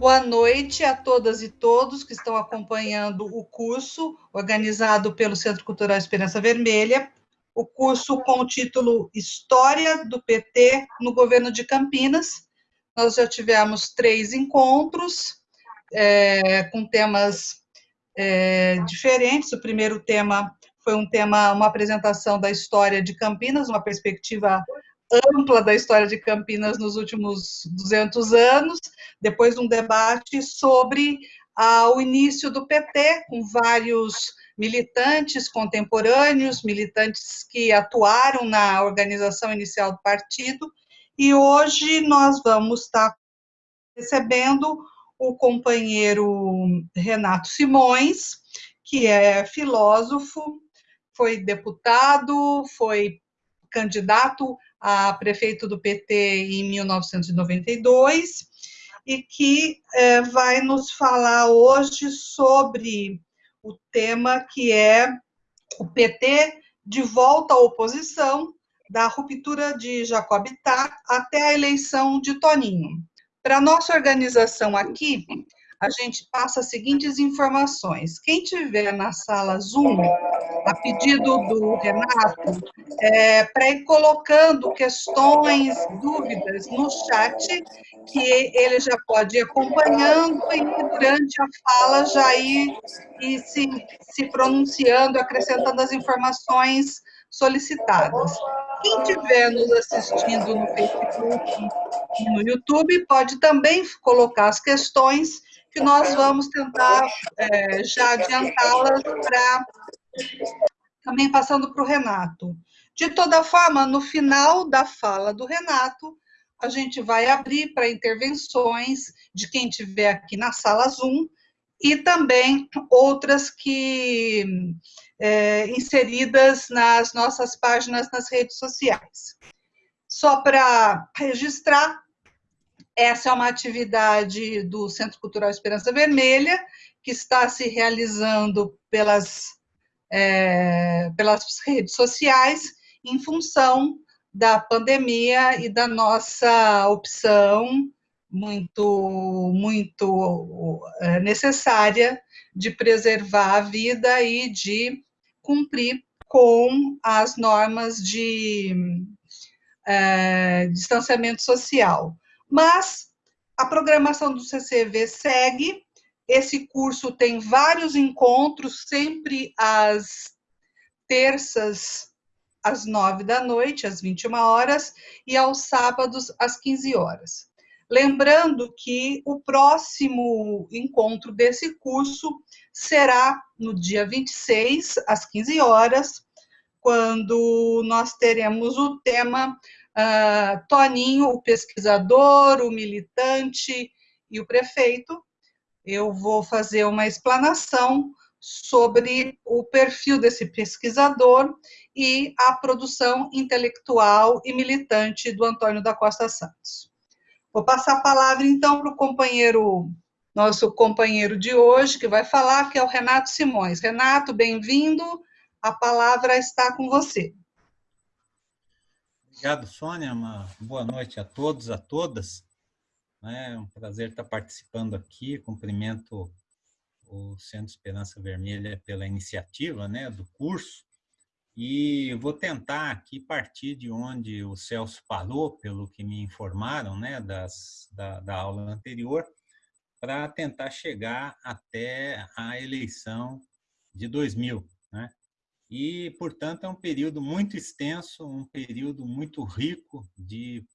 Boa noite a todas e todos que estão acompanhando o curso organizado pelo Centro Cultural Esperança Vermelha, o curso com o título História do PT no Governo de Campinas. Nós já tivemos três encontros é, com temas é, diferentes. O primeiro tema foi um tema, uma apresentação da história de Campinas, uma perspectiva ampla da história de Campinas nos últimos 200 anos, depois um debate sobre ah, o início do PT, com vários militantes contemporâneos, militantes que atuaram na organização inicial do partido, e hoje nós vamos estar recebendo o companheiro Renato Simões, que é filósofo, foi deputado, foi candidato a prefeito do PT em 1992, e que é, vai nos falar hoje sobre o tema que é o PT de volta à oposição, da ruptura de Jacobitat até a eleição de Toninho. Para nossa organização aqui, a gente passa as seguintes informações. Quem tiver na sala Zoom, a pedido do Renato, é, para ir colocando questões, dúvidas no chat, que ele já pode ir acompanhando e durante a fala já ir, ir se, se pronunciando, acrescentando as informações solicitadas. Quem estiver nos assistindo no Facebook e no YouTube pode também colocar as questões que nós vamos tentar é, já adiantá-las para também passando para o Renato. De toda forma, no final da fala do Renato, a gente vai abrir para intervenções de quem estiver aqui na sala Zoom e também outras que é, inseridas nas nossas páginas nas redes sociais. Só para registrar, essa é uma atividade do Centro Cultural Esperança Vermelha, que está se realizando pelas, é, pelas redes sociais, em função da pandemia e da nossa opção muito, muito é, necessária de preservar a vida e de cumprir com as normas de é, distanciamento social. Mas a programação do CCV segue, esse curso tem vários encontros, sempre às terças, às nove da noite, às 21 horas, e aos sábados, às 15 horas. Lembrando que o próximo encontro desse curso será no dia 26, às 15 horas, quando nós teremos o tema uh, Toninho, o pesquisador, o militante e o prefeito. Eu vou fazer uma explanação sobre o perfil desse pesquisador e a produção intelectual e militante do Antônio da Costa Santos. Vou passar a palavra, então, para o companheiro, nosso companheiro de hoje, que vai falar, que é o Renato Simões. Renato, bem-vindo, a palavra está com você. Obrigado, Sônia. Uma boa noite a todos, a todas. É um prazer estar participando aqui. Cumprimento o Centro Esperança Vermelha pela iniciativa né, do curso. E vou tentar aqui partir de onde o Celso parou, pelo que me informaram né, das, da, da aula anterior, para tentar chegar até a eleição de 2000. Né? E, portanto, é um período muito extenso, um período muito rico de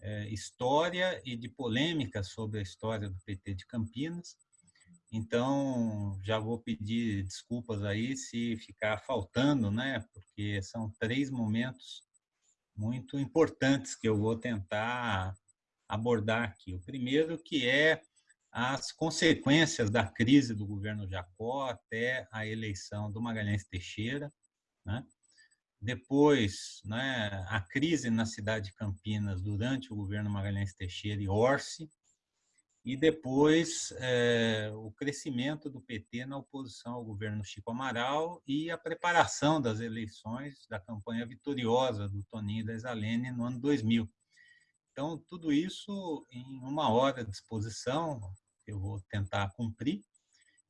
é, história e de polêmica sobre a história do PT de Campinas. Então, já vou pedir desculpas aí se ficar faltando, né? porque são três momentos muito importantes que eu vou tentar abordar aqui. O primeiro que é as consequências da crise do governo Jacó até a eleição do Magalhães Teixeira. Né? Depois, né, a crise na cidade de Campinas durante o governo Magalhães Teixeira e Orsi. E depois é, o crescimento do PT na oposição ao governo Chico Amaral e a preparação das eleições da campanha vitoriosa do Toninho da Isalene no ano 2000. Então, tudo isso em uma hora de exposição, eu vou tentar cumprir,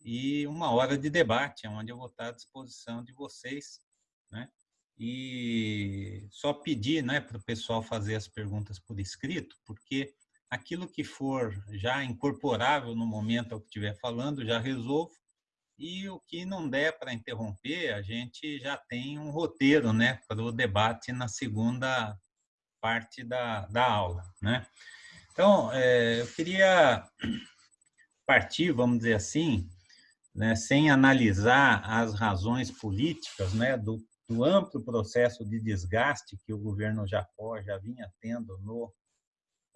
e uma hora de debate, onde eu vou estar à disposição de vocês, né? E só pedir né, para o pessoal fazer as perguntas por escrito, porque aquilo que for já incorporável no momento ao que estiver falando, já resolvo, e o que não der para interromper, a gente já tem um roteiro né, para o debate na segunda parte da, da aula. Né? Então, é, eu queria partir, vamos dizer assim, né, sem analisar as razões políticas né, do, do, amplo processo de desgaste que o governo Jacó já vinha tendo no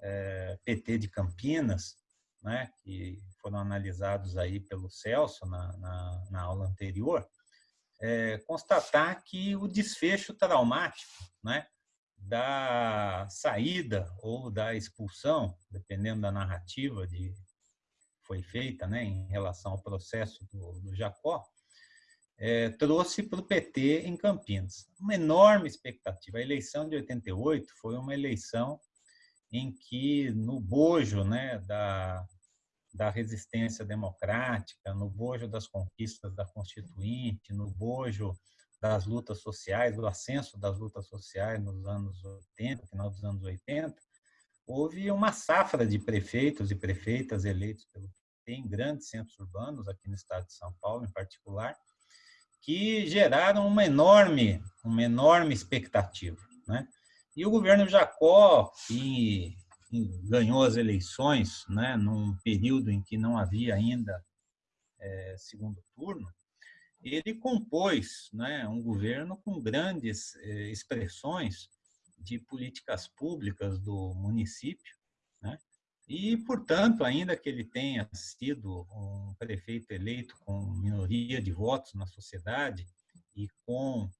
é, PT de Campinas, né, que foram analisados aí pelo Celso na, na, na aula anterior, é, constatar que o desfecho traumático né, da saída ou da expulsão, dependendo da narrativa de foi feita né, em relação ao processo do, do Jacó, é, trouxe para o PT em Campinas uma enorme expectativa. A eleição de 88 foi uma eleição em que, no bojo né, da, da resistência democrática, no bojo das conquistas da Constituinte, no bojo das lutas sociais, do ascenso das lutas sociais nos anos 80, final dos anos 80, houve uma safra de prefeitos e prefeitas eleitos pelo em grandes centros urbanos, aqui no estado de São Paulo em particular, que geraram uma enorme, uma enorme expectativa. Né? E o governo Jacó, que ganhou as eleições né, num período em que não havia ainda é, segundo turno, ele compôs né, um governo com grandes eh, expressões de políticas públicas do município, né? e, portanto, ainda que ele tenha sido um prefeito eleito com minoria de votos na sociedade e com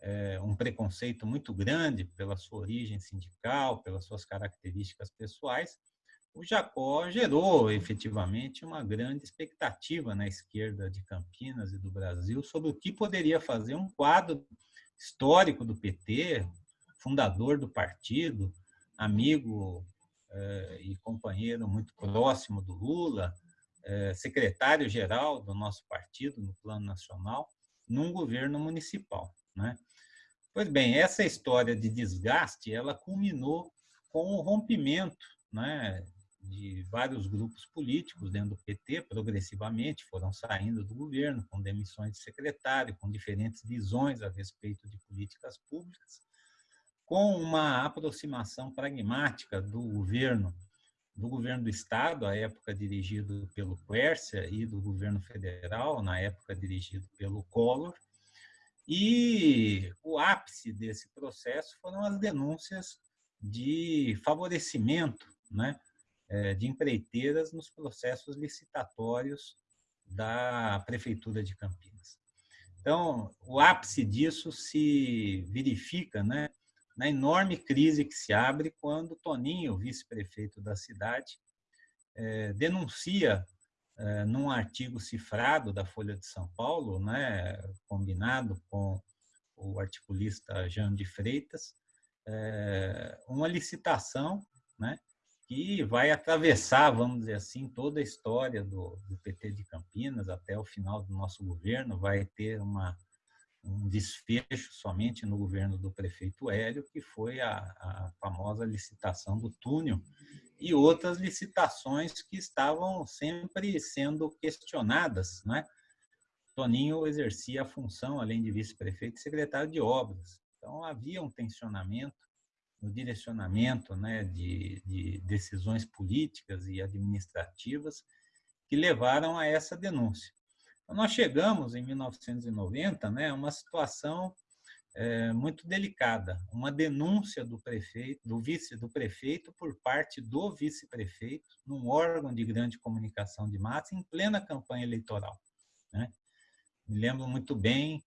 é, um preconceito muito grande pela sua origem sindical, pelas suas características pessoais, o Jacó gerou efetivamente uma grande expectativa na esquerda de Campinas e do Brasil sobre o que poderia fazer um quadro histórico do PT, fundador do partido, amigo eh, e companheiro muito próximo do Lula, eh, secretário-geral do nosso partido no plano nacional, num governo municipal. Né? Pois bem, essa história de desgaste, ela culminou com o rompimento né, de vários grupos políticos dentro do PT, progressivamente foram saindo do governo, com demissões de secretário, com diferentes visões a respeito de políticas públicas, com uma aproximação pragmática do governo, do governo do Estado, à época dirigido pelo Quércia, e do governo federal, na época dirigido pelo Collor, e o ápice desse processo foram as denúncias de favorecimento né, é, de empreiteiras nos processos licitatórios da Prefeitura de Campinas. Então, o ápice disso se verifica né, na enorme crise que se abre quando Toninho, vice-prefeito da cidade, é, denuncia é, num artigo cifrado da Folha de São Paulo, né, combinado com o articulista Jean de Freitas, uma licitação né, que vai atravessar, vamos dizer assim, toda a história do, do, PT de Campinas até o final do nosso governo, vai ter uma, um desfecho somente no governo do prefeito Hélio, que foi a, a famosa licitação do túnel, e outras licitações que estavam sempre sendo questionadas. Né? Toninho exercia a função, além de vice-prefeito, secretário de obras. Então, havia um tensionamento no direcionamento né, de, de decisões políticas e administrativas que levaram a essa denúncia. Nós chegamos, em 1990, né, a uma situação é, muito delicada, uma denúncia do prefeito, do vice do prefeito por parte do vice-prefeito, num órgão de grande comunicação de massa, em plena campanha eleitoral. Né? Me lembro muito bem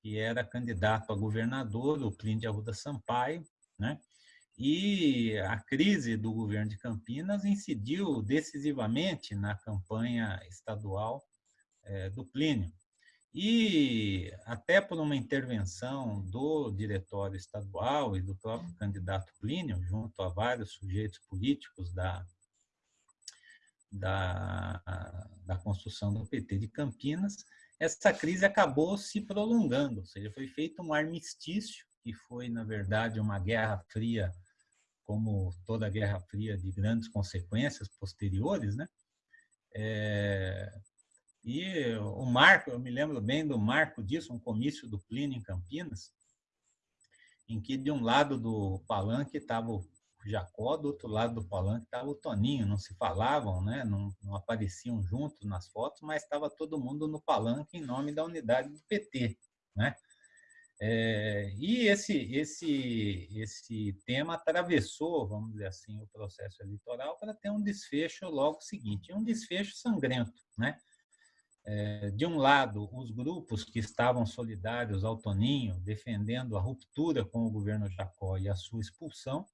que era candidato a governador, o Plínio de Arruda Sampaio, né? E a crise do governo de Campinas incidiu decisivamente na campanha estadual é, do Plínio. E até por uma intervenção do diretório estadual e do próprio candidato Plínio, junto a vários sujeitos políticos da, da, da construção do PT de Campinas, essa crise acabou se prolongando, ou seja, foi feito um armistício, que foi, na verdade, uma guerra fria, como toda guerra fria de grandes consequências posteriores, né? É, e o marco, eu me lembro bem do marco disso, um comício do Plínio em Campinas, em que de um lado do palanque estava o Jacó, do outro lado do palanque estava o Toninho, não se falavam, né? não, não apareciam juntos nas fotos, mas estava todo mundo no palanque em nome da unidade do PT. Né? É, e esse, esse, esse tema atravessou, vamos dizer assim, o processo eleitoral para ter um desfecho logo seguinte, um desfecho sangrento. Né? É, de um lado, os grupos que estavam solidários ao Toninho, defendendo a ruptura com o governo Jacó e a sua expulsão,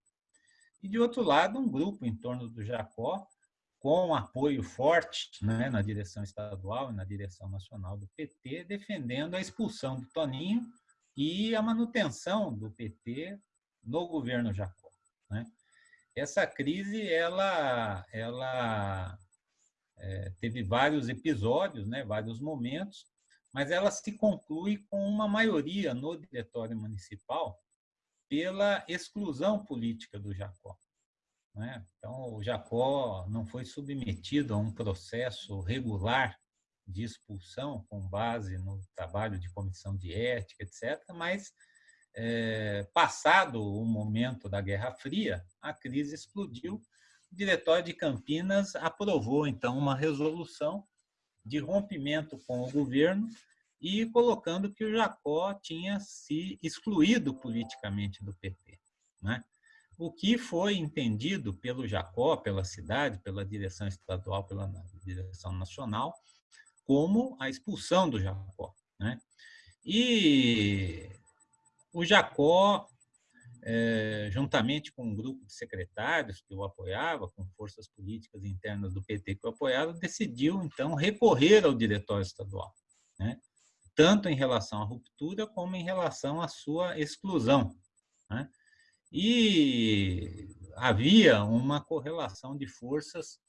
e de outro lado, um grupo em torno do Jacó, com apoio forte né, na direção estadual e na direção nacional do PT, defendendo a expulsão do Toninho e a manutenção do PT no governo Jacó. Né? Essa crise ela, ela é, teve vários episódios, né, vários momentos, mas ela se conclui com uma maioria no diretório municipal pela exclusão política do Jacó. Né? Então, o Jacó não foi submetido a um processo regular de expulsão com base no trabalho de comissão de ética, etc., mas é, passado o momento da Guerra Fria, a crise explodiu. O Diretório de Campinas aprovou, então, uma resolução de rompimento com o governo e colocando que o Jacó tinha se excluído politicamente do PT. Né? O que foi entendido pelo Jacó, pela cidade, pela direção estadual, pela direção nacional, como a expulsão do Jacó. Né? E o Jacó, é, juntamente com um grupo de secretários que o apoiava, com forças políticas internas do PT que o apoiavam, decidiu, então, recorrer ao diretório estadual. Né? tanto em relação à ruptura como em relação à sua exclusão. Né? E havia uma correlação de forças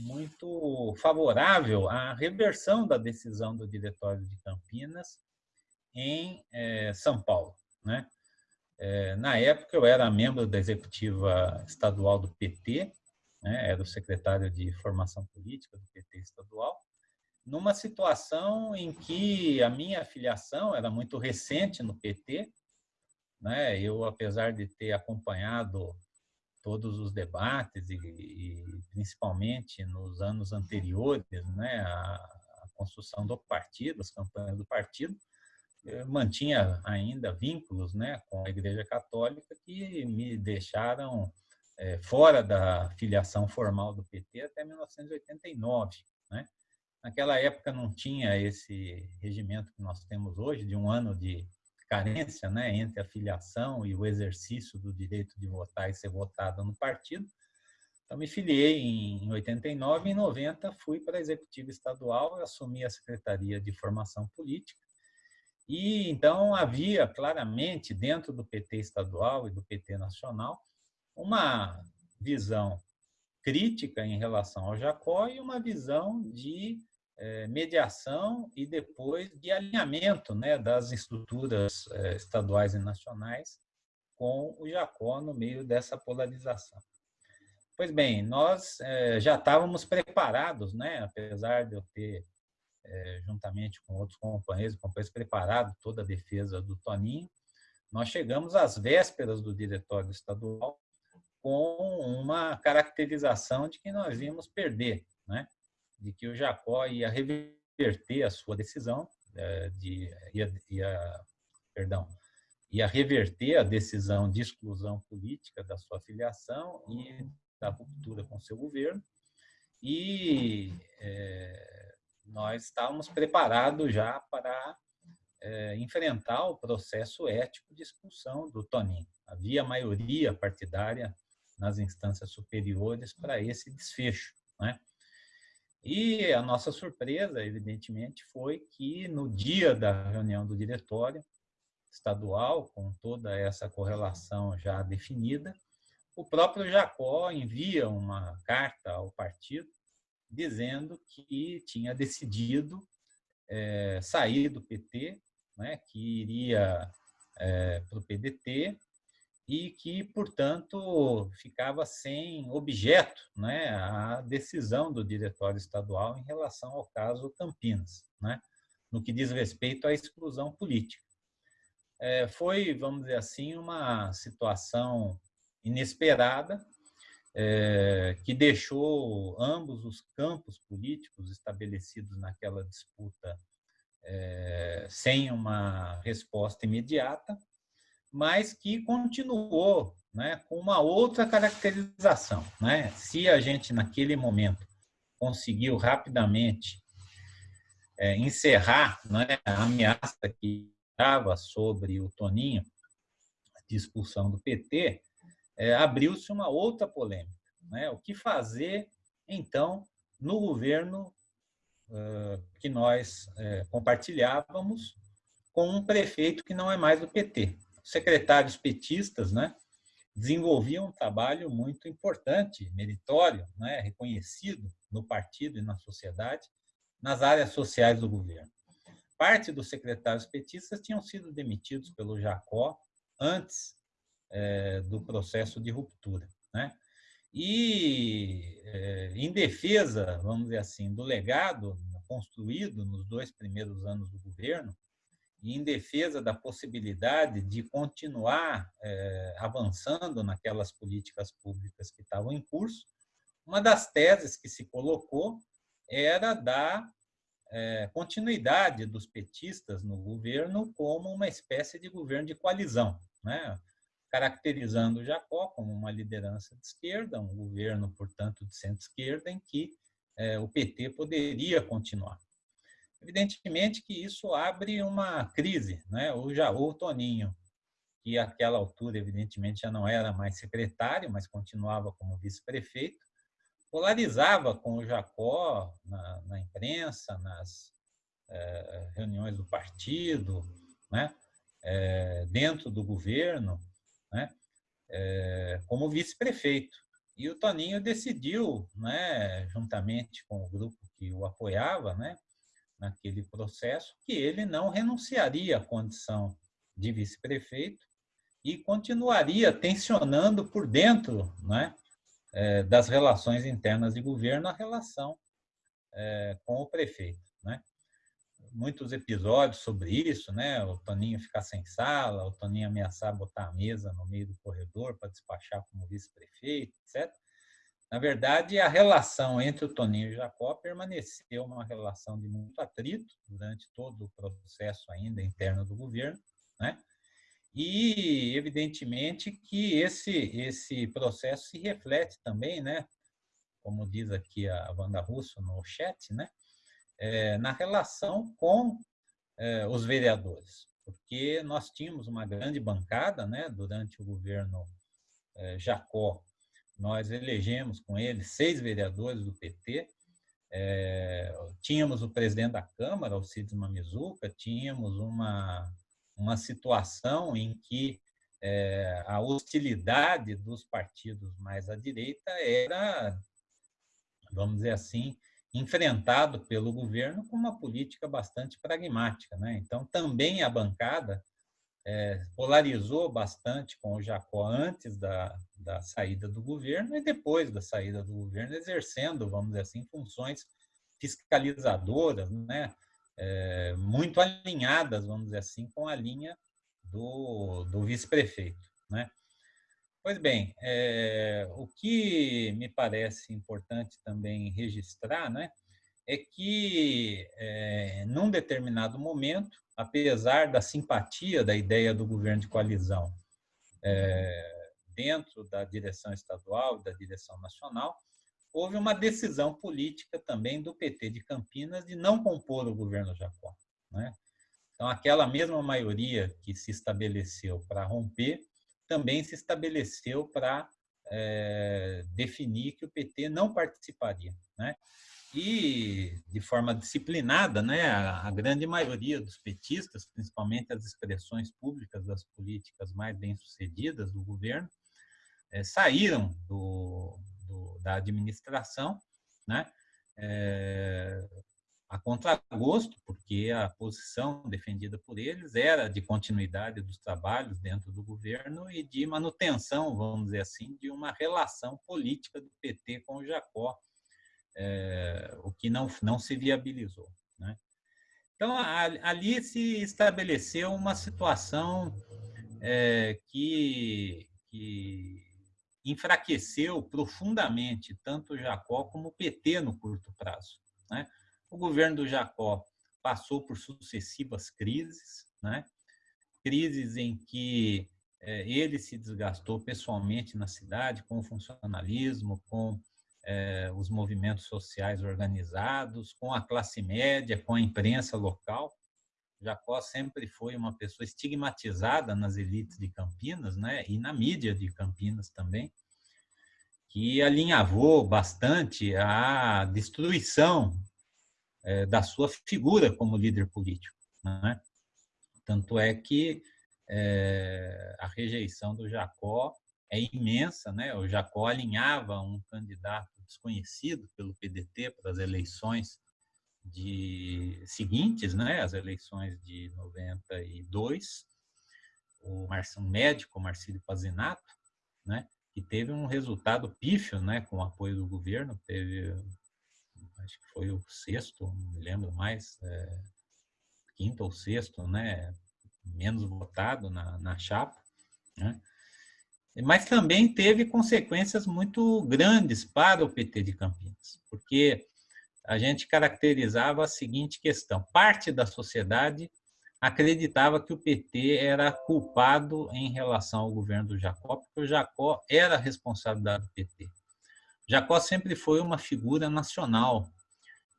muito favorável à reversão da decisão do Diretório de Campinas em eh, São Paulo. Né? Eh, na época, eu era membro da executiva estadual do PT, né? era o secretário de formação política do PT estadual, numa situação em que a minha filiação era muito recente no PT, né? Eu, apesar de ter acompanhado todos os debates e, e principalmente nos anos anteriores, né, a, a, construção do partido, as campanhas do partido, mantinha ainda vínculos, né, com a Igreja Católica que me deixaram é, fora da filiação formal do PT até 1989, né? Naquela época não tinha esse regimento que nós temos hoje, de um ano de carência né, entre a filiação e o exercício do direito de votar e ser votado no partido. Então, me filiei em 89 e em 90 fui para a executiva estadual, assumi a Secretaria de Formação Política. E então havia claramente dentro do PT estadual e do PT nacional uma visão crítica em relação ao Jacó e uma visão de é, mediação e depois de alinhamento né, das estruturas é, estaduais e nacionais com o Jacó no meio dessa polarização. Pois bem, nós é, já estávamos preparados, né, apesar de eu ter, juntamente com outros companheiros, companheiros preparado toda a defesa do Toninho, nós chegamos às vésperas do diretório estadual com uma caracterização de que nós íamos perder, né? de que o Jacó ia reverter a sua decisão, é, de, ia, ia, perdão, ia reverter a decisão de exclusão política da sua filiação e da ruptura com seu governo. E é, nós estávamos preparados já para é, enfrentar o processo ético de expulsão do Toninho. Havia maioria partidária nas instâncias superiores para esse desfecho. Né? E a nossa surpresa, evidentemente, foi que no dia da reunião do diretório estadual, com toda essa correlação já definida, o próprio Jacó envia uma carta ao partido, dizendo que tinha decidido é, sair do PT, né, que iria é, para o PDT e que, portanto, ficava sem objeto né, a decisão do diretório estadual em relação ao caso Campinas, né, no que diz respeito à exclusão política. É, foi, vamos dizer assim, uma situação inesperada, é, que deixou ambos os campos políticos estabelecidos naquela disputa é, sem uma resposta imediata, mas que continuou né, com uma outra caracterização. Né? Se a gente, naquele momento, conseguiu rapidamente é, encerrar né, a ameaça que estava sobre o Toninho, de expulsão do PT, é, abriu-se uma outra polêmica. Né? O que fazer, então, no governo uh, que nós uh, compartilhávamos com um prefeito que não é mais do PT. Secretários petistas né, desenvolviam um trabalho muito importante, meritório, né, reconhecido no partido e na sociedade, nas áreas sociais do governo. Parte dos secretários petistas tinham sido demitidos pelo Jacó antes é, do processo de ruptura. Né? E, é, em defesa, vamos dizer assim, do legado construído nos dois primeiros anos do governo, e em defesa da possibilidade de continuar é, avançando naquelas políticas públicas que estavam em curso, uma das teses que se colocou era da é, continuidade dos petistas no governo como uma espécie de governo de coalizão, né? Caracterizando Jacó como uma liderança de esquerda, um governo, portanto, de centro-esquerda, em que é, o PT poderia continuar. Evidentemente que isso abre uma crise. Né? O Jaú Toninho, que àquela altura, evidentemente, já não era mais secretário, mas continuava como vice-prefeito, polarizava com o Jacó na, na imprensa, nas é, reuniões do partido, né? É, dentro do governo, né? É, como vice-prefeito. E o Toninho decidiu, né, juntamente com o grupo que o apoiava, né, naquele processo, que ele não renunciaria à condição de vice-prefeito e continuaria tensionando por dentro né, é, das relações internas de governo a relação é, com o prefeito. Né? Muitos episódios sobre isso, né? O Toninho ficar sem sala, o Toninho ameaçar botar a mesa no meio do corredor para despachar como vice-prefeito, etc. Na verdade, a relação entre o Toninho e o Jacó permaneceu uma relação de muito atrito durante todo o processo ainda interno do governo, né? E, evidentemente, que esse, esse processo se reflete também, né? Como diz aqui a Wanda Russo no chat, né? É, na relação com é, os vereadores, porque nós tínhamos uma grande bancada né, durante o governo é, Jacó. Nós elegemos com ele seis vereadores do PT, é, tínhamos o presidente da Câmara, Alcides Mamizuca, tínhamos uma, uma situação em que é, a hostilidade dos partidos mais à direita era, vamos dizer assim, enfrentado pelo governo com uma política bastante pragmática. Né? Então, também a bancada é, polarizou bastante com o Jacó antes da, da saída do governo e depois da saída do governo, exercendo, vamos dizer assim, funções fiscalizadoras, né? É, muito alinhadas, vamos dizer assim, com a linha do, do vice-prefeito. Né? Pois bem, é, o que me parece importante também registrar né, é que, é, num determinado momento, apesar da simpatia da ideia do governo de coalizão é, dentro da direção estadual da direção nacional, houve uma decisão política também do PT de Campinas de não compor o governo Jacó. Né? Então, aquela mesma maioria que se estabeleceu para romper também se estabeleceu para é, definir que o PT não participaria. Né? E, de forma disciplinada, né, a, a, grande maioria dos petistas, principalmente as expressões públicas das políticas mais bem-sucedidas do governo, é, saíram do, do, da administração, né, é, a contragosto, porque a posição defendida por eles era de continuidade dos trabalhos dentro do governo e de manutenção, vamos dizer assim, de uma relação política do PT com o Jacó, é, o que não, não se viabilizou. Né? Então, ali se estabeleceu uma situação é, que, que enfraqueceu profundamente tanto o Jacó como o PT no curto prazo. Né? O governo do Jacó passou por sucessivas crises, né? crises em que é, ele se desgastou pessoalmente na cidade com o funcionalismo, com é, os movimentos sociais organizados, com a classe média, com a imprensa local. Jacó sempre foi uma pessoa estigmatizada nas elites de Campinas, né, e na mídia de Campinas também, que alinhavou bastante a destruição é, da sua figura como líder político. Né? Tanto é que é, a rejeição do Jacó é imensa, né? O Jacó alinhava um candidato desconhecido pelo PDT para as eleições de seguintes, né, as eleições de 92, o um médico, Marcílio Pazinato, né, que teve um resultado pífio, né, com o apoio do governo, teve, acho que foi o sexto, não me lembro mais, é, quinto ou sexto, né, menos votado na, na chapa, né, mas também teve consequências muito grandes para o PT de Campinas, porque a gente caracterizava a seguinte questão: parte da sociedade acreditava que o PT era culpado em relação ao governo do Jacó, porque o Jacó era responsabilidade do PT. Jacó sempre foi uma figura nacional,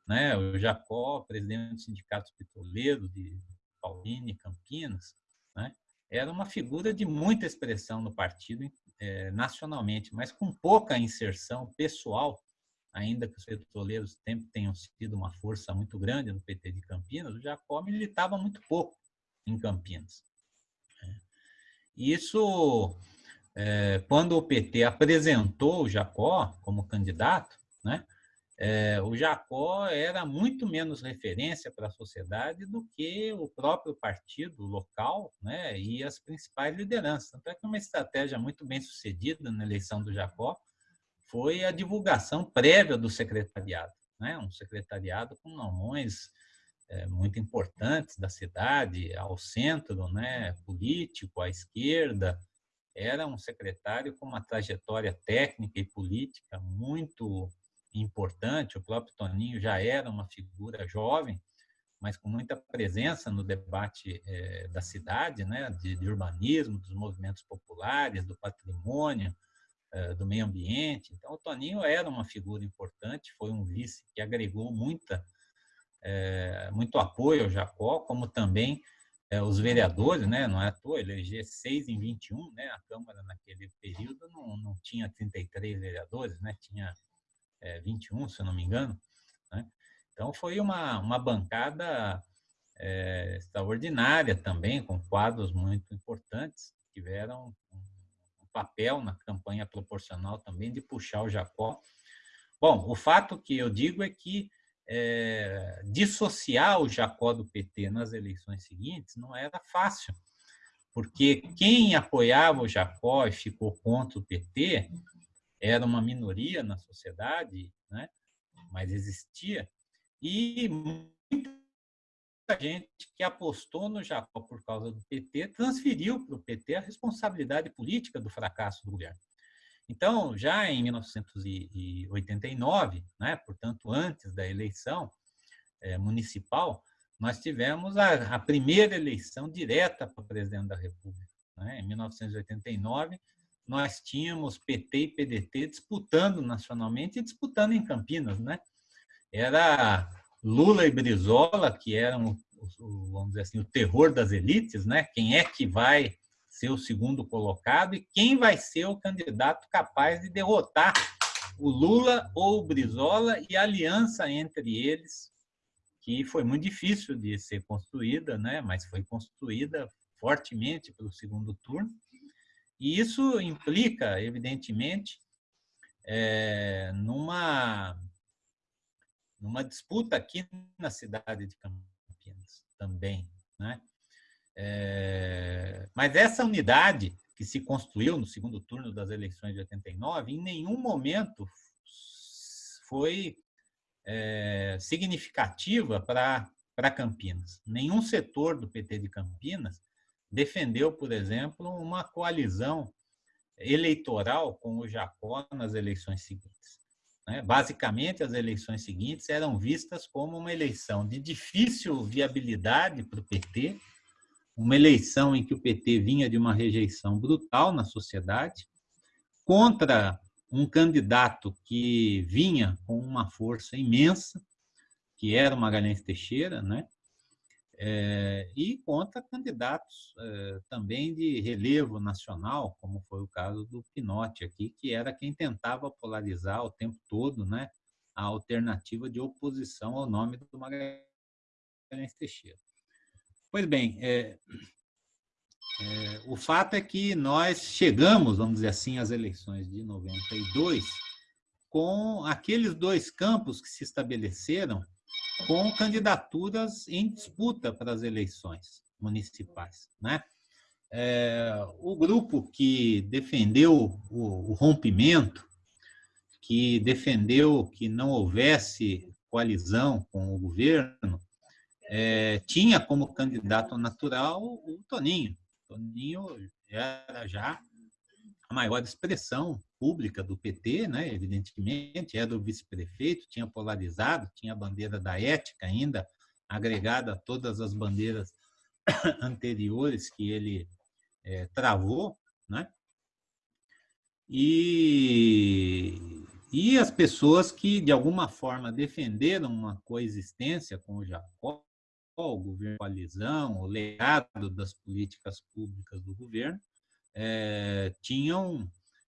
né? O Jacó, presidente do Sindicato Petroleiro de Paulínia Campinas, né? Era uma figura de muita expressão no partido é, nacionalmente, mas com pouca inserção pessoal ainda que os petroleiros sempre tenham sido uma força muito grande no PT de Campinas, o Jacó militava muito pouco em Campinas. Isso, é, quando o PT apresentou o Jacó como candidato, né, é, o Jacó era muito menos referência para a sociedade do que o próprio partido local né, e as principais lideranças. Tanto é que uma estratégia muito bem sucedida na eleição do Jacó foi a divulgação prévia do secretariado, né? um secretariado com nomes é, muito importantes da cidade, ao centro né? político, à esquerda. Era um secretário com uma trajetória técnica e política muito importante. O próprio Toninho já era uma figura jovem, mas com muita presença no debate é, da cidade, né? de, de urbanismo, dos movimentos populares, do patrimônio, eh, do meio ambiente. Então, o Toninho era uma figura importante, foi um vice que agregou muita, é, muito apoio ao Jacó, como também os vereadores, né? não é à toa, eleger 6 em 21, né? a Câmara naquele período não, não tinha 33 vereadores, né? tinha é, 21, se eu não me engano. Né? Então, foi uma, uma bancada é, extraordinária também, com quadros muito importantes, tiveram papel na campanha proporcional também de puxar o Jacó. Bom, o fato que eu digo é que é, dissociar o Jacó do PT nas eleições seguintes não era fácil, porque quem apoiava o Jacó e ficou contra o PT era uma minoria na sociedade, né? mas existia, e gente que apostou no Jacó por causa do PT transferiu para o PT a responsabilidade política do fracasso do governo. Então, já em 1989, né, portanto, antes da eleição é, municipal, nós tivemos a, a, primeira eleição direta para presidente da República. Né? Em 1989, nós tínhamos PT e PDT disputando nacionalmente e disputando em Campinas. Né? Era Lula e Brizola, que eram, vamos dizer assim, o terror das elites, né? Quem é que vai ser o segundo colocado e quem vai ser o candidato capaz de derrotar o Lula ou o Brizola e a aliança entre eles, que foi muito difícil de ser construída, né? Mas foi construída fortemente pelo segundo turno. E isso implica, evidentemente, é, numa numa disputa aqui na cidade de Campinas também. Né? É, mas essa unidade que se construiu no segundo turno das eleições de 89, em nenhum momento foi é, significativa para Campinas. Nenhum setor do PT de Campinas defendeu, por exemplo, uma coalizão eleitoral com o Jacó nas eleições seguintes. Né? Basicamente, as eleições seguintes eram vistas como uma eleição de difícil viabilidade para o PT, uma eleição em que o PT vinha de uma rejeição brutal na sociedade, contra um candidato que vinha com uma força imensa, que era o Magalhães Teixeira, né? É, e contra candidatos é, também de relevo nacional, como foi o caso do Pinotti aqui, que era quem tentava polarizar o tempo todo né, a alternativa de oposição ao nome do Magalhães Teixeira. Pois bem, é, o fato é que nós chegamos, vamos dizer assim, às eleições de 92 com aqueles dois campos que se estabeleceram com candidaturas em disputa para as eleições municipais. Né? É, o grupo que defendeu o, o rompimento, que defendeu que não houvesse coalizão com o governo, é, tinha como candidato natural o Toninho. Toninho era já a maior expressão pública do PT, né? evidentemente, era o vice-prefeito, tinha polarizado, tinha a bandeira da ética ainda, agregada a todas as bandeiras anteriores que ele é, travou, né? E, e as pessoas que, de alguma forma, defenderam uma coexistência com o Jacó, o governo coalizão, o legado das políticas públicas do governo, é, tinham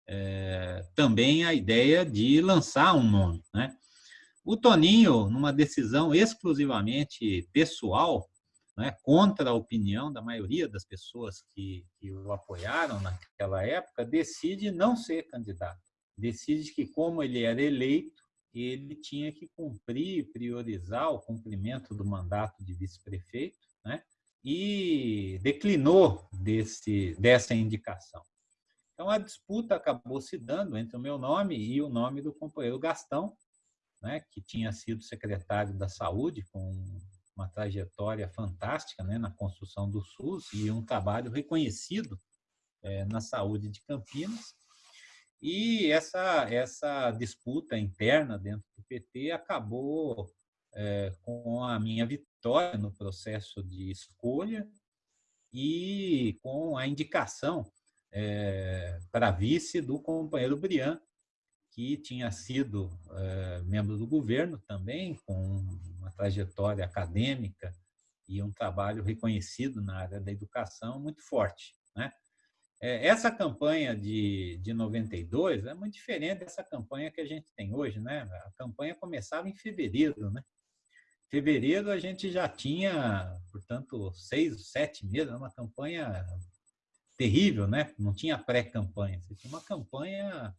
é, também a ideia de lançar um nome. Né? O Toninho, numa decisão exclusivamente pessoal, né, contra a opinião da maioria das pessoas que, que o apoiaram naquela época, decide não ser candidato. Decide que, como ele era eleito, ele tinha que cumprir, priorizar o cumprimento do mandato de vice-prefeito, né? e declinou desse, dessa indicação. Então, a disputa acabou se dando entre o meu nome e o nome do companheiro Gastão, né, que tinha sido secretário da Saúde, com uma trajetória fantástica né, na construção do SUS e um trabalho reconhecido é, na saúde de Campinas. E essa, essa disputa interna dentro do PT acabou é, com a minha vitória no processo de escolha e com a indicação é, para vice do companheiro Brian, que tinha sido é, membro do governo também, com uma trajetória acadêmica e um trabalho reconhecido na área da educação muito forte. Né? É, essa campanha de, de 92 é muito diferente dessa campanha que a gente tem hoje. Né? A campanha começava em fevereiro. Né? Fevereiro a gente já tinha, portanto, seis, sete meses, uma campanha terrível, né? Não tinha pré-campanha, tinha uma campanha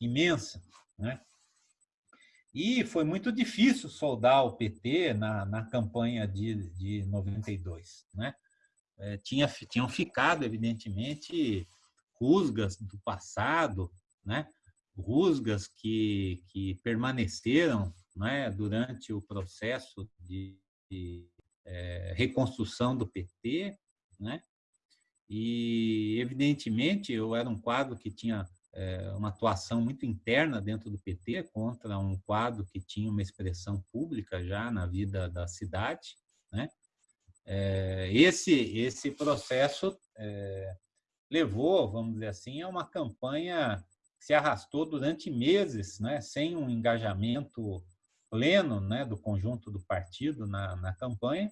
imensa, né? E foi muito difícil soldar o PT na, na campanha de, de 92, né? É, tinha, tinham ficado, evidentemente, rusgas do passado, né? rusgas que, que permaneceram né? durante o processo de, de é, reconstrução do PT, né? E, evidentemente, eu era um quadro que tinha é, uma atuação muito interna dentro do PT contra um quadro que tinha uma expressão pública já na vida da cidade. Né? É, esse, esse processo é, levou, vamos dizer assim, a uma campanha que se arrastou durante meses, né? sem um engajamento pleno né? do conjunto do partido na, na campanha,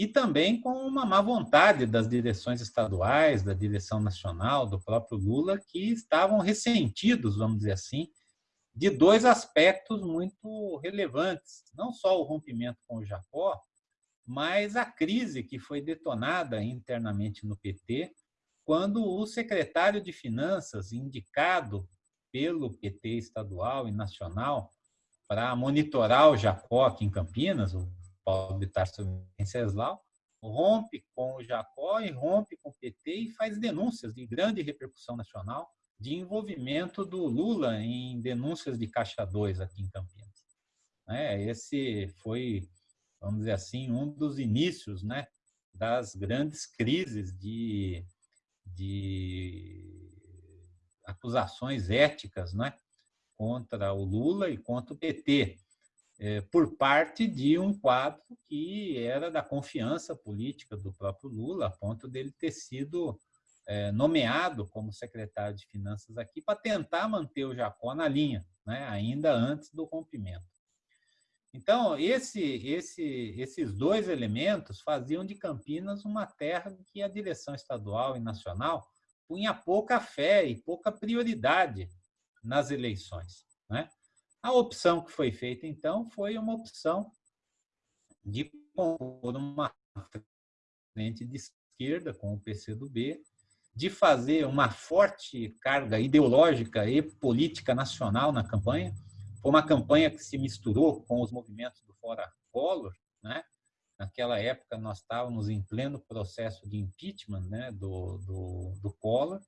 e também com uma má vontade das direções estaduais, da direção nacional, do próprio Lula, que estavam ressentidos, vamos dizer assim, de dois aspectos muito relevantes. Não só o rompimento com o Jacó, mas a crise que foi detonada internamente no PT, quando o secretário de Finanças, indicado pelo PT estadual e nacional para monitorar o Jacó aqui em Campinas, o Paulo Bittar Venceslau, rompe com o Jacó e rompe com o PT e faz denúncias de grande repercussão nacional de envolvimento do Lula em denúncias de Caixa 2 aqui em Campinas. É, esse foi, vamos dizer assim, um dos inícios né, das grandes crises de, de acusações éticas né, contra o Lula e contra o PT, é, por parte de um quadro que era da confiança política do próprio Lula, a ponto dele ter sido é, nomeado como secretário de Finanças aqui para tentar manter o Jacó na linha, né, ainda antes do rompimento. Então, esse, esse, esses dois elementos faziam de Campinas uma terra que a direção estadual e nacional punha pouca fé e pouca prioridade nas eleições. Né? A opção que foi feita, então, foi uma opção de compor uma frente de esquerda com o PCdoB, de fazer uma forte carga ideológica e política nacional na campanha. Foi uma campanha que se misturou com os movimentos do Fora Collor, né? Naquela época, nós estávamos em pleno processo de impeachment né, do, do, do Collor,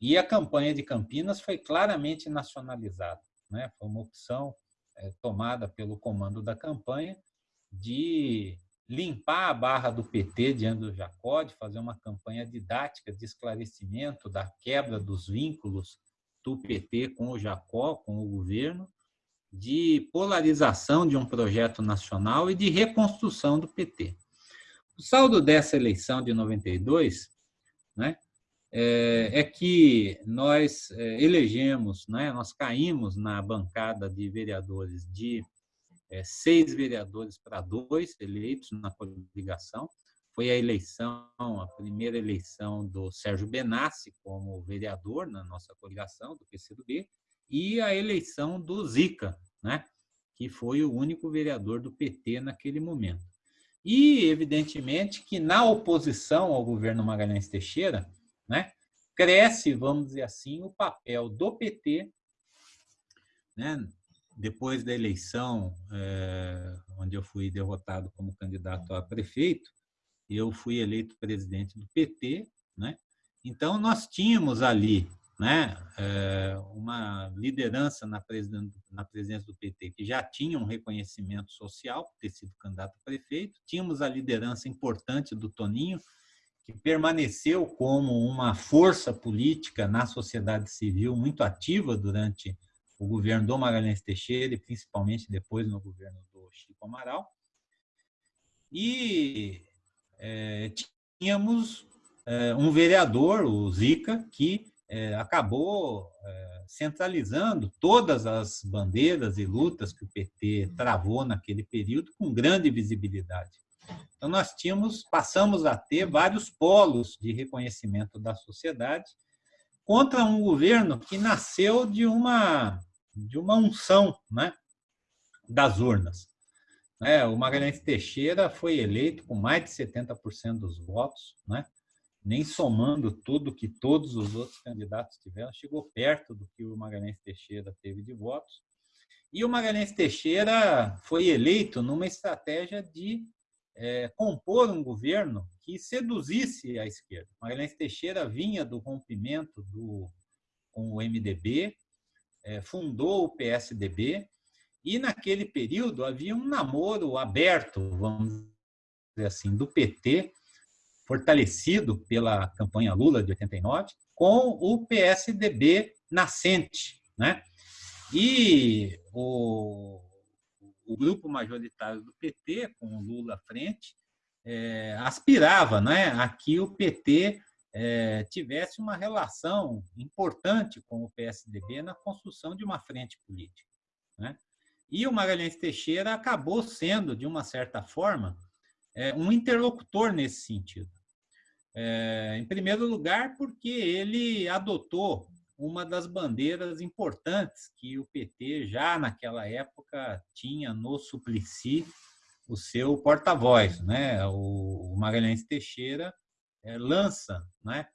e a campanha de Campinas foi claramente nacionalizada né? foi uma opção é, tomada pelo comando da campanha de limpar a barra do PT diante do Jacó, de fazer uma campanha didática de esclarecimento da quebra dos vínculos do PT com o Jacó, com o governo, de polarização de um projeto nacional e de reconstrução do PT. O saldo dessa eleição de 92 né, é, é que nós é, elegemos, né, nós caímos na bancada de vereadores de é, seis vereadores para dois eleitos na coligação. Foi a eleição, a primeira eleição do Sérgio Benassi como vereador na nossa coligação, do PCdoB, e a eleição do Zica, né, que foi o único vereador do PT naquele momento. E, evidentemente, que na oposição ao governo Magalhães Teixeira, né? cresce, vamos dizer assim, o papel do PT, né? depois da eleição, é, onde eu fui derrotado como candidato a prefeito, eu fui eleito presidente do PT, né? Então nós tínhamos ali, né, é, uma liderança na presidência, na presidência do PT que já tinha um reconhecimento social, por ter sido candidato a prefeito, tínhamos a liderança importante do Toninho, que permaneceu como uma força política na sociedade civil muito ativa durante o governo do Magalhães Teixeira e principalmente depois no governo do Chico Amaral. E é, tínhamos é, um vereador, o Zica, que é, acabou é, centralizando todas as bandeiras e lutas que o PT travou naquele período com grande visibilidade. Então, nós tínhamos, passamos a ter vários polos de reconhecimento da sociedade contra um governo que nasceu de uma, de uma unção né, das urnas. É, o Magalhães Teixeira foi eleito com mais de 70% dos votos, né? nem somando tudo que todos os outros candidatos tiveram, chegou perto do que o Magalhães Teixeira teve de votos. E o Magalhães Teixeira foi eleito numa estratégia de é, compor um governo que seduzisse a esquerda. Magalhães Teixeira vinha do rompimento do, com o MDB, é, fundou o PSDB, e naquele período havia um namoro aberto, vamos dizer assim, do PT, fortalecido pela campanha Lula de 89, com o PSDB nascente. Né? E o, o grupo majoritário do PT, com o Lula à frente, é, aspirava né, a que o PT é, tivesse uma relação importante com o PSDB na construção de uma frente política. Né? E o Magalhães Teixeira acabou sendo, de uma certa forma, é, um interlocutor nesse sentido. É, em primeiro lugar, porque ele adotou uma das bandeiras importantes que o PT já naquela época tinha no Suplicy o seu porta-voz, né? O Magalhães Teixeira é, lança, né?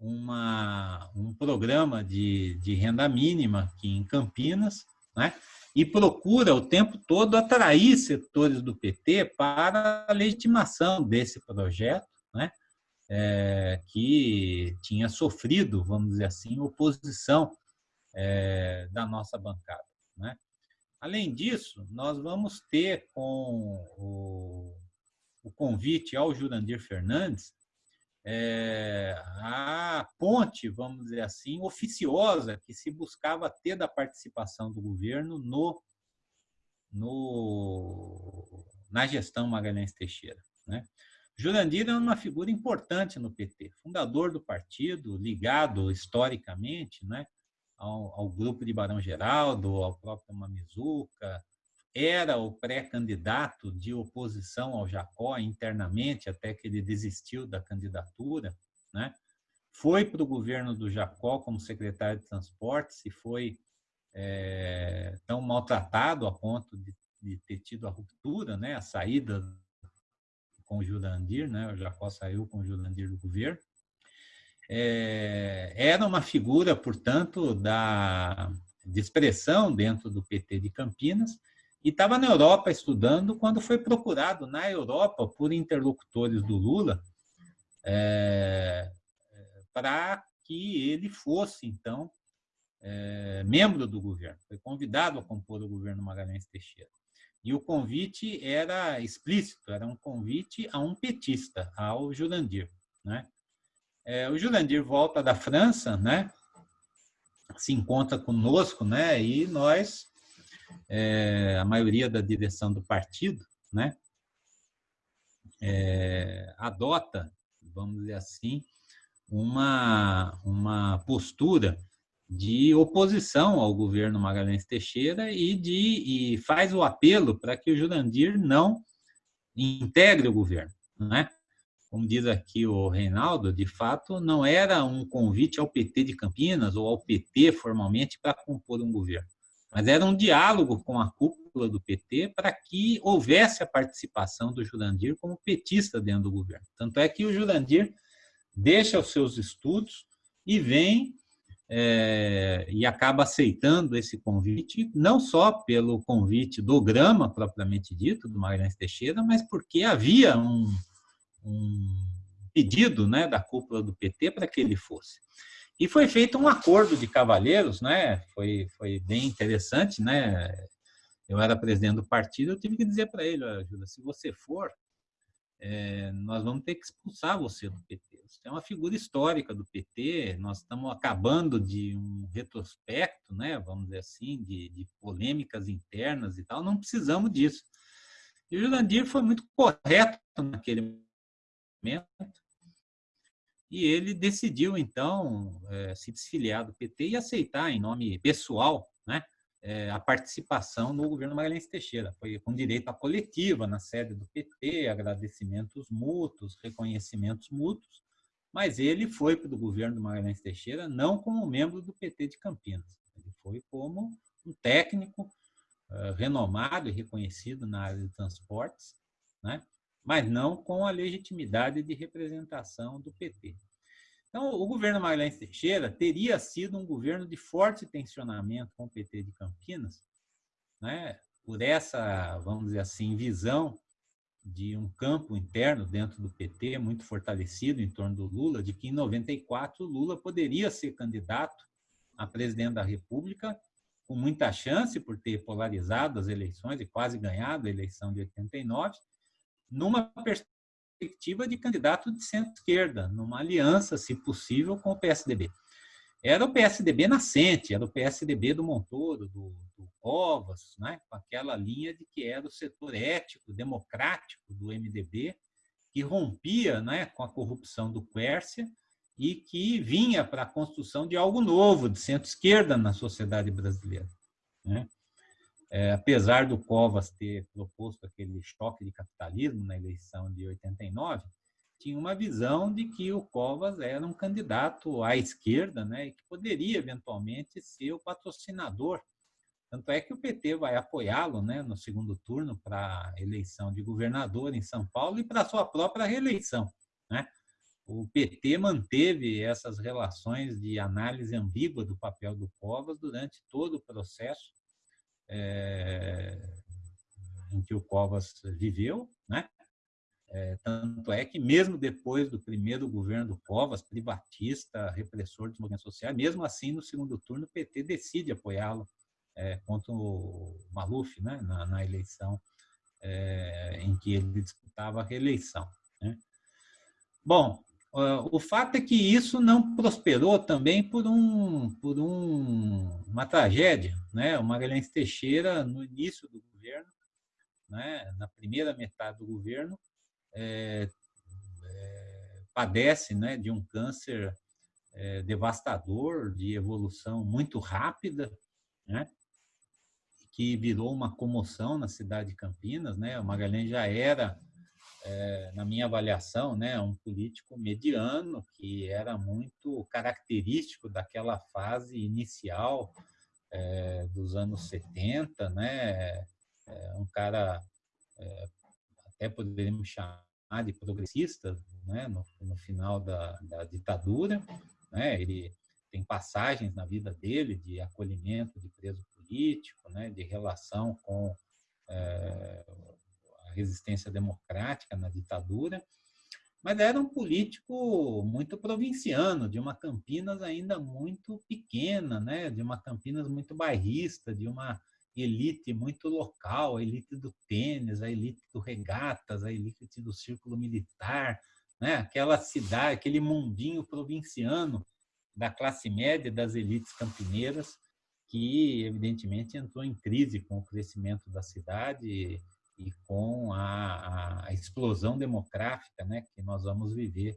Uma, um programa de, de renda mínima aqui em Campinas, né? e procura o tempo todo atrair setores do PT para a legitimação desse projeto, né? É, que tinha sofrido, vamos dizer assim, oposição é, da nossa bancada. Né? Além disso, nós vamos ter com o, o convite ao Jurandir Fernandes é, a ponte, vamos dizer assim, oficiosa que se buscava ter da participação do governo no, no, na gestão Magalhães Teixeira. Né? Jurandir é uma figura importante no PT, fundador do partido, ligado historicamente né, ao, ao grupo de Barão Geraldo, ao próprio Mamizuca, era o pré-candidato de oposição ao Jacó internamente, até que ele desistiu da candidatura, né? foi para o governo do Jacó como secretário de transportes e foi é, tão maltratado a ponto de, de, ter tido a ruptura, né? a saída com o Jurandir, né? o Jacó saiu com o Jurandir do governo. É, era uma figura, portanto, da, de expressão dentro do PT de Campinas, e estava na Europa estudando quando foi procurado na Europa por interlocutores do Lula é, para que ele fosse, então, é, membro do governo. Foi convidado a compor o governo Magalhães Teixeira. E o convite era explícito, era um convite a um petista, ao Jurandir. Né? É, o Jurandir volta da França, né? se encontra conosco, né? e nós é, a maioria da direção do partido, né, é, adota, vamos dizer assim, uma, uma postura de oposição ao governo Magalhães Teixeira e, de, e faz o apelo para que o Jurandir não integre o governo. Né? Como diz aqui o Reinaldo, de fato, não era um convite ao PT de Campinas ou ao PT formalmente para compor um governo mas era um diálogo com a cúpula do PT para que houvesse a participação do Jurandir como petista dentro do governo. Tanto é que o Jurandir deixa os seus estudos e vem é, e acaba aceitando esse convite, não só pelo convite do Grama, propriamente dito, do Magalhães Teixeira, mas porque havia um, um pedido né, da cúpula do PT para que ele fosse. E foi feito um acordo de cavalheiros, né? Foi, foi bem interessante, né? Eu era presidente do partido, eu tive que dizer para ele, Júlia, se você for, é, nós vamos ter que expulsar você do PT. Você é uma figura histórica do PT, nós estamos acabando de um retrospecto, né, vamos dizer assim, de, de polêmicas internas e tal, não precisamos disso. E o Jurandir foi muito correto naquele momento, e ele decidiu, então, é, se desfiliar do PT e aceitar, em nome pessoal, né, é, a participação no governo Magalhães Teixeira. Foi com direito à coletiva na sede do PT, agradecimentos mútuos, reconhecimentos mútuos, mas ele foi para o governo Magalhães Teixeira não como membro do PT de Campinas, ele foi como um técnico uh, renomado e reconhecido na área de transportes, né? mas não com a legitimidade de representação do PT. Então, o governo Magalhães Teixeira teria sido um governo de forte tensionamento com o PT de Campinas, né? por essa, vamos dizer assim, visão de um campo interno dentro do PT muito fortalecido em torno do Lula, de que em 94 o Lula poderia ser candidato a presidente da República com muita chance por ter polarizado as eleições e quase ganhado a eleição de 89, numa perspectiva de candidato de centro-esquerda, numa aliança, se possível, com o PSDB. Era o PSDB nascente, era o PSDB do Montoro, do, do Covas, né? com aquela linha de que era o setor ético, democrático do MDB, que rompia né, com a corrupção do Quércia e que vinha para a construção de algo novo, de centro-esquerda na sociedade brasileira. Né? É, apesar do Covas ter proposto aquele choque de capitalismo na eleição de 89, tinha uma visão de que o Covas era um candidato à esquerda, né, e que poderia eventualmente ser o patrocinador. Tanto é que o PT vai apoiá-lo, né, no segundo turno para a eleição de governador em São Paulo e para sua própria reeleição, né? O PT manteve essas relações de análise ambígua do papel do Covas durante todo o processo é, em que o Covas viveu, né? É, tanto é que mesmo depois do primeiro governo do Covas, privatista, repressor dos movimentos sociais, mesmo assim no segundo turno o PT decide apoiá-lo é, contra o Maluf, né? na, na eleição é, em que ele disputava a reeleição. Né? Bom, o fato é que isso não prosperou também por, um, por um, uma tragédia. Né? O Magalhães Teixeira, no início do governo, né, na primeira metade do governo, é, é, padece né, de um câncer é, devastador, de evolução muito rápida, né, que virou uma comoção na cidade de Campinas. Né? O Magalhães já era é, na minha avaliação, né, um político mediano que era muito característico daquela fase inicial é, dos anos 70, né, é, um cara até poderíamos chamar de progressista, né, no, no final da, da ditadura, né, ele tem passagens na vida dele de acolhimento de preso político, né, de relação com é, resistência democrática na ditadura, mas era um político muito provinciano, de uma Campinas ainda muito pequena, né? de uma Campinas muito bairrista, de uma elite muito local, a elite do tênis, a elite do regatas, a elite do círculo militar, né? aquela cidade, aquele mundinho provinciano da classe média das elites campineiras, que evidentemente entrou em crise com o crescimento da cidade e com a, a explosão demográfica né, que nós vamos viver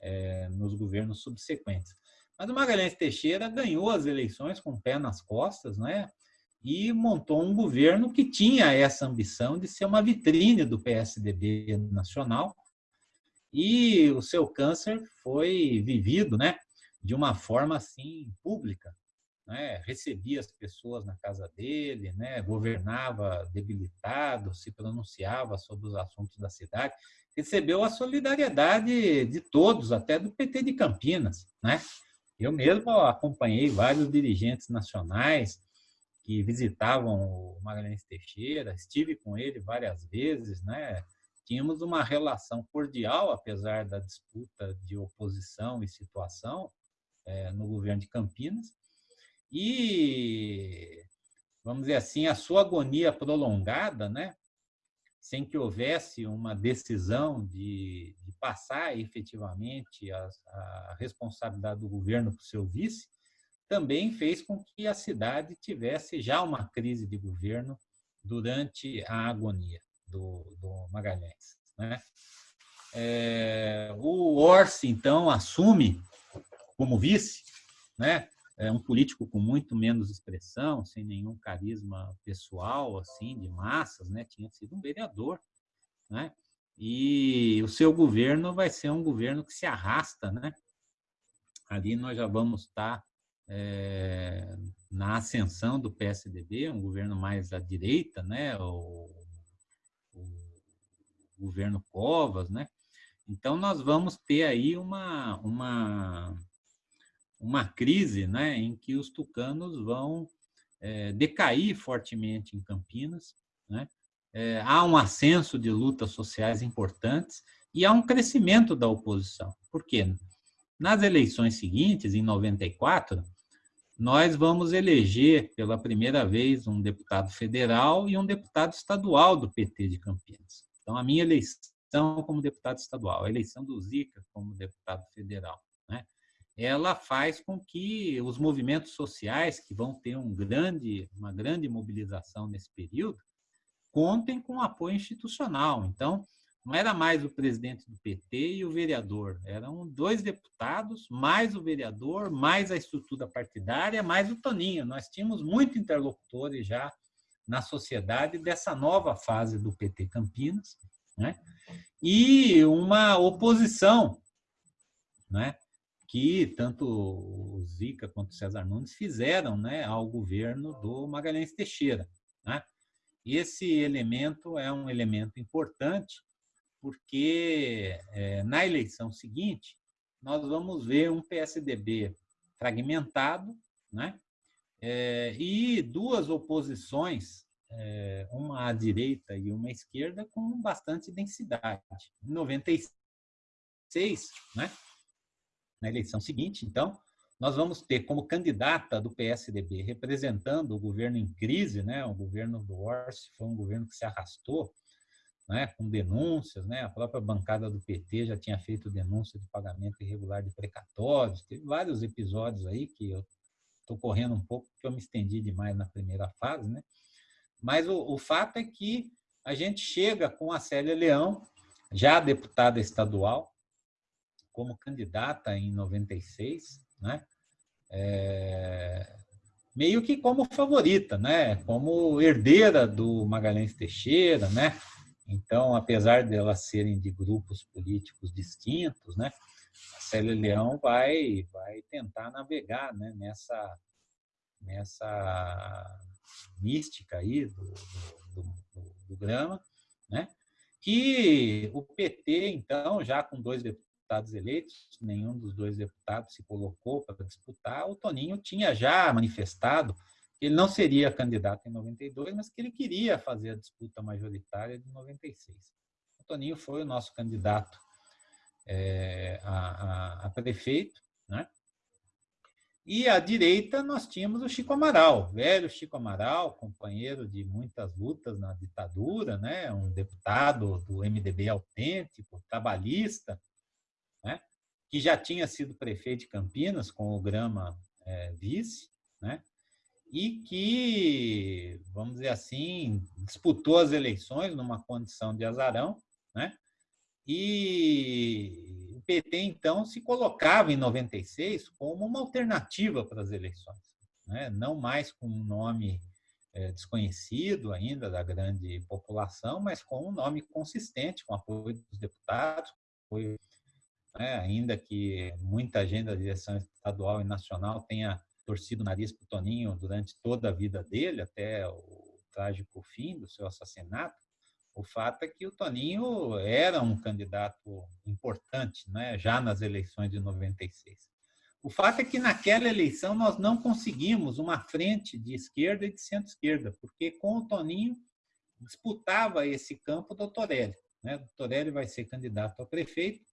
é, nos governos subsequentes. Mas o Magalhães Teixeira ganhou as eleições com o pé nas costas, né? E montou um governo que tinha essa ambição de ser uma vitrine do PSDB nacional. E o seu câncer foi vivido, né? De uma forma assim pública, né, recebia as pessoas na casa dele, né, governava debilitado, se pronunciava sobre os assuntos da cidade, recebeu a solidariedade de todos, até do PT de Campinas. Né? Eu mesmo acompanhei vários dirigentes nacionais que visitavam o Magalhães Teixeira, estive com ele várias vezes, né? tínhamos uma relação cordial, apesar da disputa de oposição e situação é, no governo de Campinas, e, vamos dizer assim, a sua agonia prolongada, né? sem que houvesse uma decisão de, de passar efetivamente a, a, responsabilidade do governo para o seu vice, também fez com que a cidade tivesse já uma crise de governo durante a agonia do, do Magalhães. Né? É, o Orsi, então, assume como vice, né? É um político com muito menos expressão, sem nenhum carisma pessoal, assim, de massas, né? Tinha sido um vereador, né? E o seu governo vai ser um governo que se arrasta, né? Ali nós já vamos estar é, na ascensão do PSDB, um governo mais à direita, né? O, o governo Covas, né? Então nós vamos ter aí uma uma uma crise né, em que os tucanos vão é, decair fortemente em Campinas. Né? É, há um ascenso de lutas sociais importantes e há um crescimento da oposição. Por quê? Nas eleições seguintes, em 94, nós vamos eleger pela primeira vez um deputado federal e um deputado estadual do PT de Campinas. Então, a minha eleição como deputado estadual, a eleição do Zica como deputado federal ela faz com que os movimentos sociais, que vão ter um grande, uma grande mobilização nesse período, contem com apoio institucional. Então, não era mais o presidente do PT e o vereador, eram dois deputados, mais o vereador, mais a estrutura partidária, mais o Toninho. Nós tínhamos muitos interlocutores já na sociedade dessa nova fase do PT Campinas, né? e uma oposição né? Que tanto o Zica quanto o César Nunes fizeram né, ao governo do Magalhães Teixeira. Né? E esse elemento é um elemento importante, porque é, na eleição seguinte, nós vamos ver um PSDB fragmentado, né? é, e duas oposições, é, uma à direita e uma à esquerda, com bastante densidade. Em 96, né, na eleição seguinte, então, nós vamos ter como candidata do PSDB, representando o governo em crise, né, o governo do Orsi foi um governo que se arrastou, né, com denúncias, né, a própria bancada do PT já tinha feito denúncia de pagamento irregular de precatórios, teve vários episódios aí que eu estou correndo um pouco porque eu me estendi demais na primeira fase, né, mas o, o fato é que a gente chega com a Célia Leão, já deputada estadual, como candidata em 96, né? É, meio que como favorita, né? Como herdeira do Magalhães Teixeira, né? Então, apesar delas serem de grupos políticos distintos, né? A Célia Leão vai vai tentar navegar, né? Nessa nessa mística aí do, do, do, do Grama, né? Que o PT, então, já com dois deputados eleitos, nenhum dos dois deputados se colocou para disputar. O Toninho tinha já manifestado que ele não seria candidato em 92, mas que ele queria fazer a disputa majoritária de 96. O Toninho foi o nosso candidato é, a, a, a, prefeito, né? E à direita nós tínhamos o Chico Amaral, velho Chico Amaral, companheiro de muitas lutas na ditadura, né? um deputado do MDB autêntico, trabalhista, né? que já tinha sido prefeito de Campinas com o Grama é, vice, né? e que, vamos dizer assim, disputou as eleições numa condição de azarão, né? e o PT, então, se colocava em 96 como uma alternativa para as eleições, né? não mais com um nome é, desconhecido ainda da grande população, mas com um nome consistente, com apoio dos deputados, apoio né, ainda que muita gente da direção estadual e nacional tenha torcido o nariz para o Toninho durante toda a vida dele, até o trágico fim do seu assassinato, o fato é que o Toninho era um candidato importante, né, já nas eleições de 96. O fato é que naquela eleição nós não conseguimos uma frente de esquerda e de centro-esquerda, porque com o Toninho disputava esse campo o Torelli. Né? O Torelli vai ser candidato a prefeito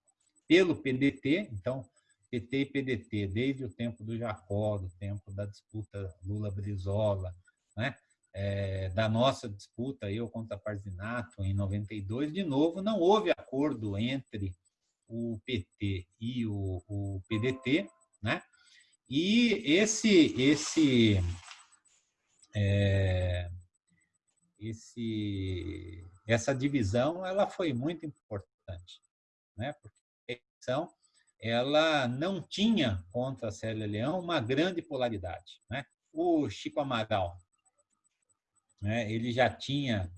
pelo PDT, então PT e PDT, desde o tempo do Jacó, do tempo da disputa Lula-Brizola, né? É, da nossa disputa, eu contra Parzinato, em 92, de novo, não houve acordo entre o PT e o, o PDT, né? E esse, esse, é, esse, essa divisão, ela foi muito importante, né? Ela não tinha contra a Célia Leão uma grande polaridade. Né? O Chico Amaral, né, ele já tinha,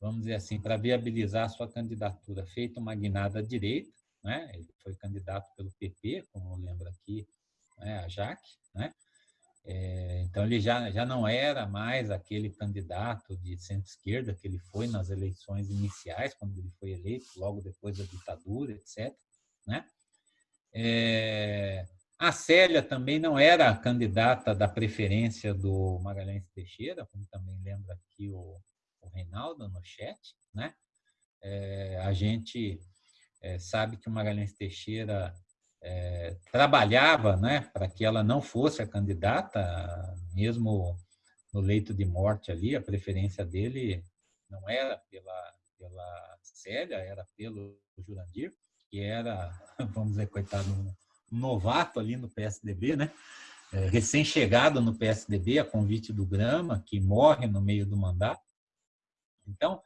vamos dizer assim, para viabilizar sua candidatura, feito uma guinada à direita, né? ele foi candidato pelo PP, como lembra aqui né, a Jaque, né? É, então ele já, já não era mais aquele candidato de centro-esquerda que ele foi nas eleições iniciais, quando ele foi eleito, logo depois da ditadura, etc. Né? É, a Célia também não era candidata da preferência do Magalhães Teixeira, como também lembra aqui o, o Reinaldo no chat. Né? É, a gente é, sabe que o Magalhães Teixeira é, trabalhava né, para que ela não fosse a candidata, mesmo no leito de morte ali, a preferência dele não era pela, pela Célia, era pelo Jurandir que era, vamos dizer, coitado, um novato ali no PSDB, né? É, recém-chegado no PSDB, a convite do Grama, que morre no meio do mandato. Então,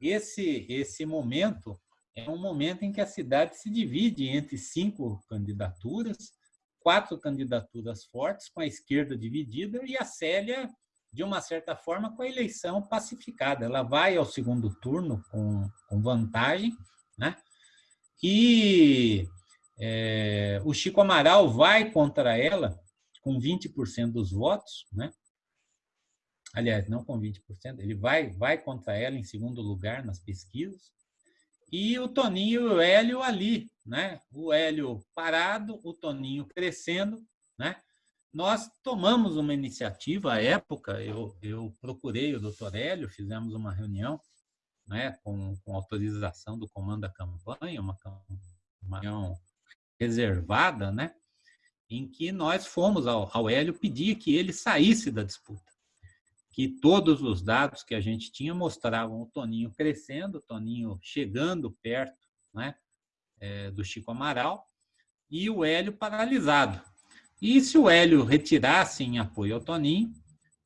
esse, esse momento é um momento em que a cidade se divide entre cinco candidaturas, quatro candidaturas fortes, com a esquerda dividida, e a Célia, de uma certa forma, com a eleição pacificada. Ela vai ao segundo turno com, com vantagem, né? E é, o Chico Amaral vai contra ela com 20% dos votos, né? aliás, não com 20%, ele vai, vai contra ela em segundo lugar nas pesquisas, e o Toninho e o Hélio ali, né? o Hélio parado, o Toninho crescendo, né? nós tomamos uma iniciativa, à época, eu, eu procurei o doutor Hélio, fizemos uma reunião né, com, com autorização do comando da campanha, uma, uma reunião reservada, né, em que nós fomos ao, ao Hélio pedir que ele saísse da disputa. Que todos os dados que a gente tinha mostravam o Toninho crescendo, o Toninho chegando perto né, é, do Chico Amaral, e o Hélio paralisado. E se o Hélio retirasse em apoio ao Toninho,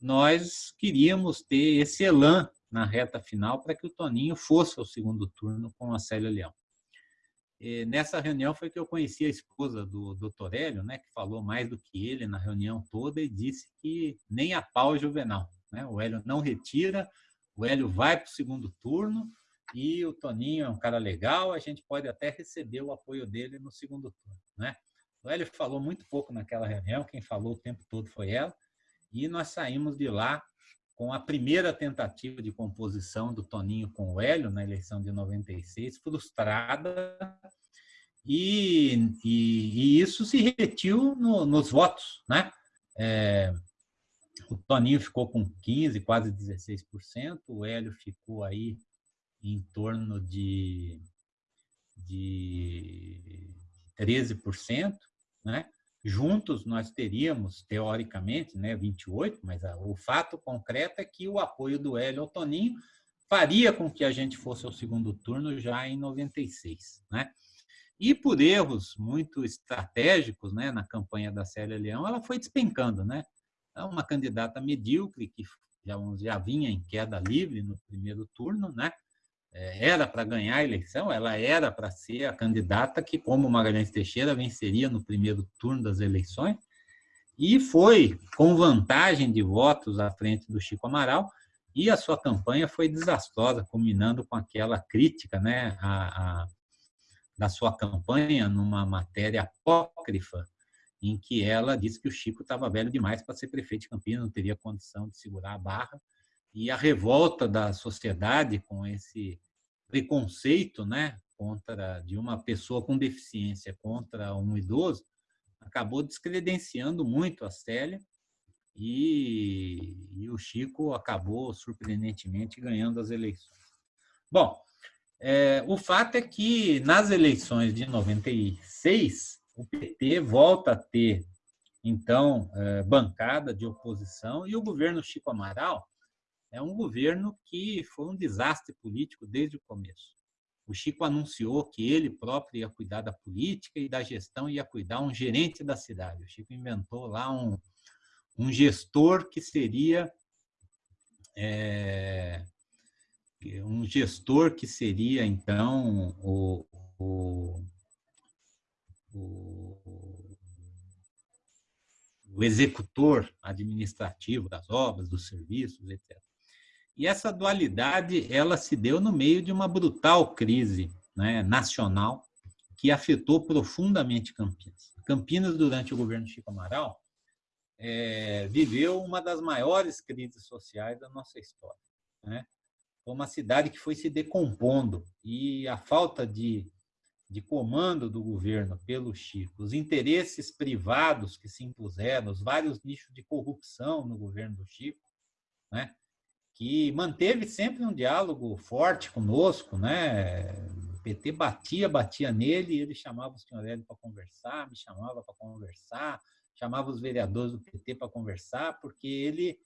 nós queríamos ter esse elan na reta final para que o Toninho fosse ao segundo turno com a Célia Leão. E nessa reunião foi que eu conheci a esposa do Dr. Hélio, né, que falou mais do que ele na reunião toda e disse que nem a pau é Juvenal. Né? O Hélio não retira, o Hélio vai para o segundo turno e o Toninho é um cara legal, a gente pode até receber o apoio dele no segundo turno. Né? O Hélio falou muito pouco naquela reunião, quem falou o tempo todo foi ela, e nós saímos de lá com a primeira tentativa de composição do Toninho com o Hélio na eleição de 96, frustrada, e, e, e isso se repetiu no, nos votos. Né? É, o Toninho ficou com 15%, quase 16%, o Hélio ficou aí em torno de, de 13%, né? Juntos nós teríamos, teoricamente, né, 28, mas o fato concreto é que o apoio do Hélio ao Toninho faria com que a gente fosse ao segundo turno já em 96, né? E por erros muito estratégicos, né, na campanha da Célia Leão, ela foi despencando, né? É uma candidata medíocre que já, já vinha em queda livre no primeiro turno, né? É, era para ganhar a eleição, ela era para ser a candidata que, como Magalhães Teixeira, venceria no primeiro turno das eleições, e foi com vantagem de votos à frente do Chico Amaral, e a sua campanha foi desastrosa, culminando com aquela crítica né, a, a, da sua campanha numa matéria apócrifa, em que ela disse que o Chico estava velho demais para ser prefeito de Campinas, não teria condição de segurar a barra, e a revolta da sociedade com esse preconceito, né, contra de uma pessoa com deficiência contra um idoso, acabou descredenciando muito a Célia e, e o Chico acabou surpreendentemente ganhando as eleições. Bom, é, o fato é que nas eleições de 96 o PT volta a ter então é, bancada de oposição e o governo Chico Amaral é um governo que foi um desastre político desde o começo. O Chico anunciou que ele próprio ia cuidar da política e da gestão, ia cuidar um gerente da cidade. O Chico inventou lá um, um gestor que seria é, um gestor que seria então o, o, o, o executor administrativo das obras, dos serviços, etc. E essa dualidade ela se deu no meio de uma brutal crise né, nacional que afetou profundamente Campinas. Campinas, durante o governo Chico Amaral, é, viveu uma das maiores crises sociais da nossa história. Né? Foi uma cidade que foi se decompondo e a falta de, de comando do governo pelo Chico, os interesses privados que se impuseram, os vários nichos de corrupção no governo do Chico, né? Que manteve sempre um diálogo forte conosco, né? O PT batia, batia nele, ele chamava o senhor Hélio para conversar, me chamava para conversar, chamava os vereadores do PT para conversar, porque ele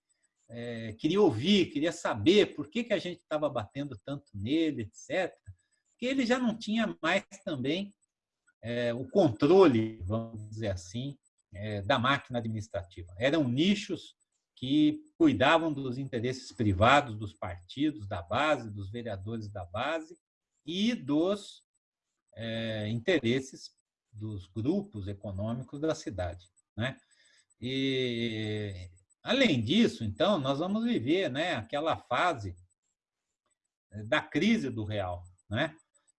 é, queria ouvir, queria saber por que, que a gente estava batendo tanto nele, etc. Porque ele já não tinha mais também é, o controle, vamos dizer assim, é, da máquina administrativa. Eram nichos que cuidavam dos interesses privados dos partidos da base, dos vereadores da base e dos é, interesses dos grupos econômicos da cidade. Né? E, além disso, então, nós vamos viver né, aquela fase da crise do real. Né?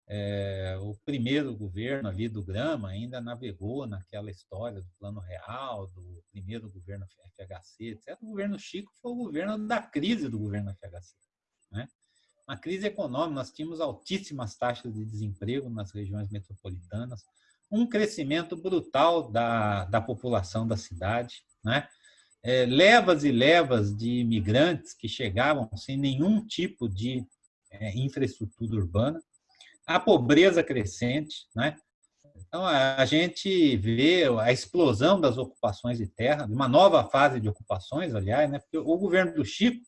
É, o primeiro governo ali do Grama ainda navegou naquela história do Plano Real, do primeiro governo FHC, etc. O governo Chico foi o governo da crise do governo FHC. Né? Uma crise econômica, nós tínhamos altíssimas taxas de desemprego nas regiões metropolitanas, um crescimento brutal da, da população da cidade, né? É, levas e levas de imigrantes que chegavam sem nenhum tipo de é, infraestrutura urbana, a pobreza crescente, né? Então, a gente vê a explosão das ocupações de terra, uma nova fase de ocupações, aliás, né? porque o governo do Chico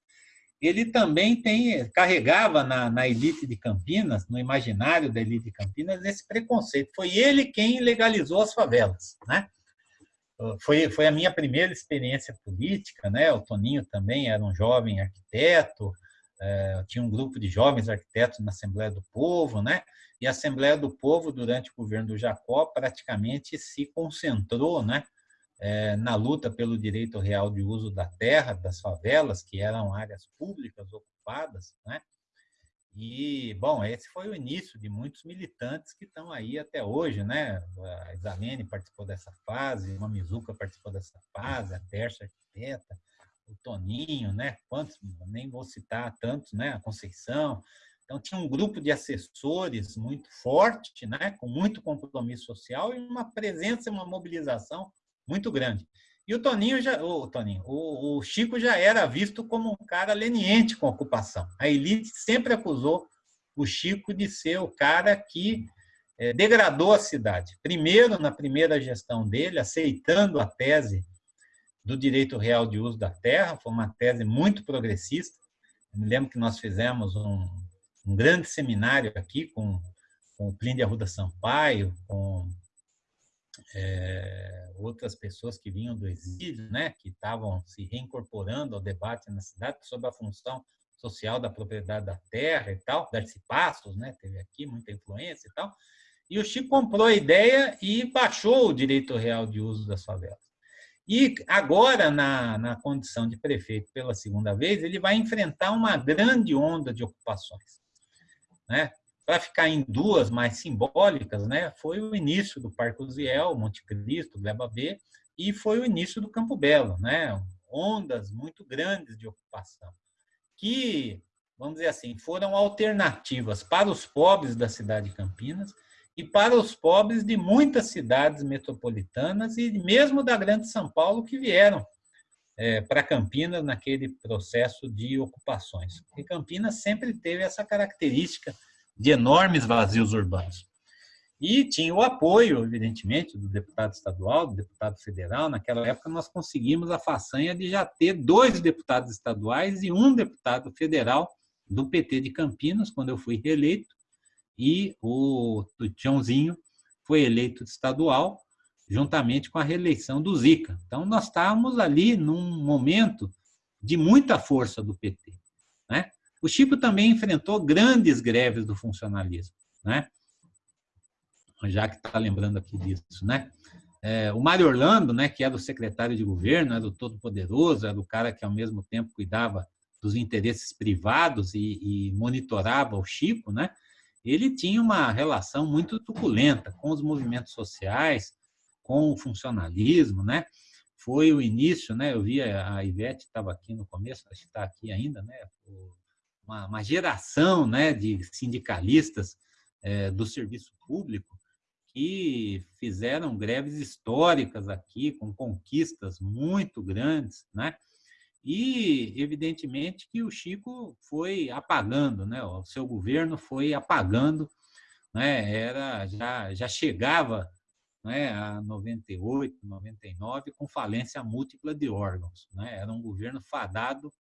ele também tem, carregava na, na elite de Campinas, no imaginário da elite de Campinas, esse preconceito. Foi ele quem legalizou as favelas. Né? Foi, foi a minha primeira experiência política. Né? O Toninho também era um jovem arquiteto, é, tinha um grupo de jovens arquitetos na Assembleia do Povo, né? E a Assembleia do Povo, durante o governo do Jacó, praticamente se concentrou né, é, na luta pelo direito real de uso da terra, das favelas, que eram áreas públicas ocupadas. Né? E, bom, esse foi o início de muitos militantes que estão aí até hoje. Né? A Isalene participou dessa fase, a Mizuka participou dessa fase, a Terça Arquiteta, o Toninho, né? quantos, nem vou citar tantos, né? a Conceição. Então, tinha um grupo de assessores muito forte, né, com muito compromisso social e uma presença, uma mobilização muito grande. E o Toninho já, o Toninho, o, o Chico já era visto como um cara leniente com a ocupação. A elite sempre acusou o Chico de ser o cara que é, degradou a cidade. Primeiro, na primeira gestão dele, aceitando a tese do direito real de uso da terra, foi uma tese muito progressista. Eu me lembro que nós fizemos um, um grande seminário aqui com, com o Plínio de Arruda Sampaio, com é, outras pessoas que vinham do exílio, né, que estavam se reincorporando ao debate na cidade sobre a função social da propriedade da terra e tal, Darcy Passos, né, teve aqui muita influência e tal, e o Chico comprou a ideia e baixou o direito real de uso das favelas. E agora, na, na condição de prefeito pela segunda vez, ele vai enfrentar uma grande onda de ocupações né? Para ficar em duas mais simbólicas, né? Foi o início do Parque Uziel, Monte Cristo, Gleba B, e foi o início do Campo Belo, né? Ondas muito grandes de ocupação, que, vamos dizer assim, foram alternativas para os pobres da cidade de Campinas e para os pobres de muitas cidades metropolitanas e mesmo da Grande São Paulo que vieram é, para Campinas naquele processo de ocupações. E Campinas sempre teve essa característica de enormes vazios urbanos. E tinha o apoio, evidentemente, do deputado estadual, do deputado federal. Naquela época, nós conseguimos a façanha de já ter dois deputados estaduais e um deputado federal do PT de Campinas, quando eu fui reeleito, e o Tiãozinho foi eleito estadual, juntamente com a reeleição do Zica. Então, nós estávamos ali num momento de muita força do PT. Né? O Chico também enfrentou grandes greves do funcionalismo, né? já que está lembrando aqui disso. Né? É, o Mário Orlando, né, que era o secretário de governo, era o todo-poderoso, era o cara que, ao mesmo tempo, cuidava dos interesses privados e, e monitorava o Chico, né? Ele tinha uma relação muito truculenta com os movimentos sociais, com o funcionalismo, né? Foi o início, né? Eu vi a Ivete estava aqui no começo, acho que está aqui ainda, né? Uma, uma, geração, né, de sindicalistas é, do serviço público que fizeram greves históricas aqui com conquistas muito grandes, né? E evidentemente que o Chico foi apagando, né? O seu governo foi apagando, né? Era já já chegava né, a 98, 99, com falência múltipla de órgãos. Né? Era um governo fadado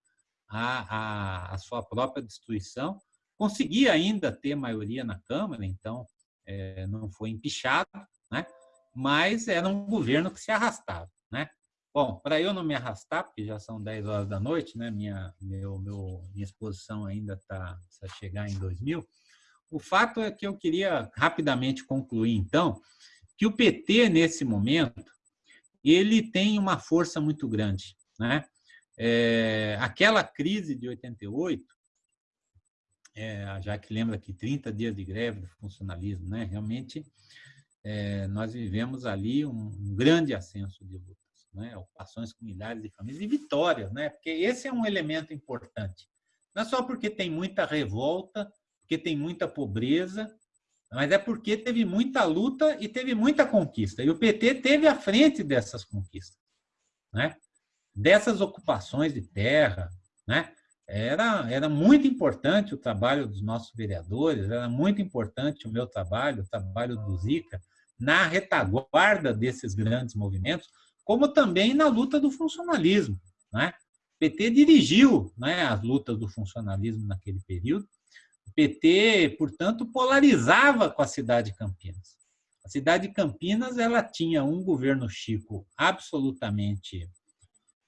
à, à, à sua própria destruição. Conseguia ainda ter maioria na Câmara, então é, não foi empichado, né? mas era um governo que se arrastava. Né? Bom, para eu não me arrastar, porque já são 10 horas da noite, né? minha, meu, meu, minha exposição ainda está a chegar em 2000, o fato é que eu queria rapidamente concluir, então, que o PT, nesse momento, ele tem uma força muito grande. Né? É, aquela crise de 88, é, já que lembra que 30 dias de greve do funcionalismo, né? realmente é, nós vivemos ali um, um grande ascenso de lutas, né? ocupações com milhares de famílias e vitórias, né? porque esse é um elemento importante. Não é só porque tem muita revolta, porque tem muita pobreza, mas é porque teve muita luta e teve muita conquista. E o PT teve à frente dessas conquistas, né? dessas ocupações de terra. Né? Era, era muito importante o trabalho dos nossos vereadores, era muito importante o meu trabalho, o trabalho do Zica, na retaguarda desses grandes movimentos, como também na luta do funcionalismo. Né? O PT dirigiu né, as lutas do funcionalismo naquele período, o PT, portanto, polarizava com a cidade de Campinas. A cidade de Campinas ela tinha um governo Chico absolutamente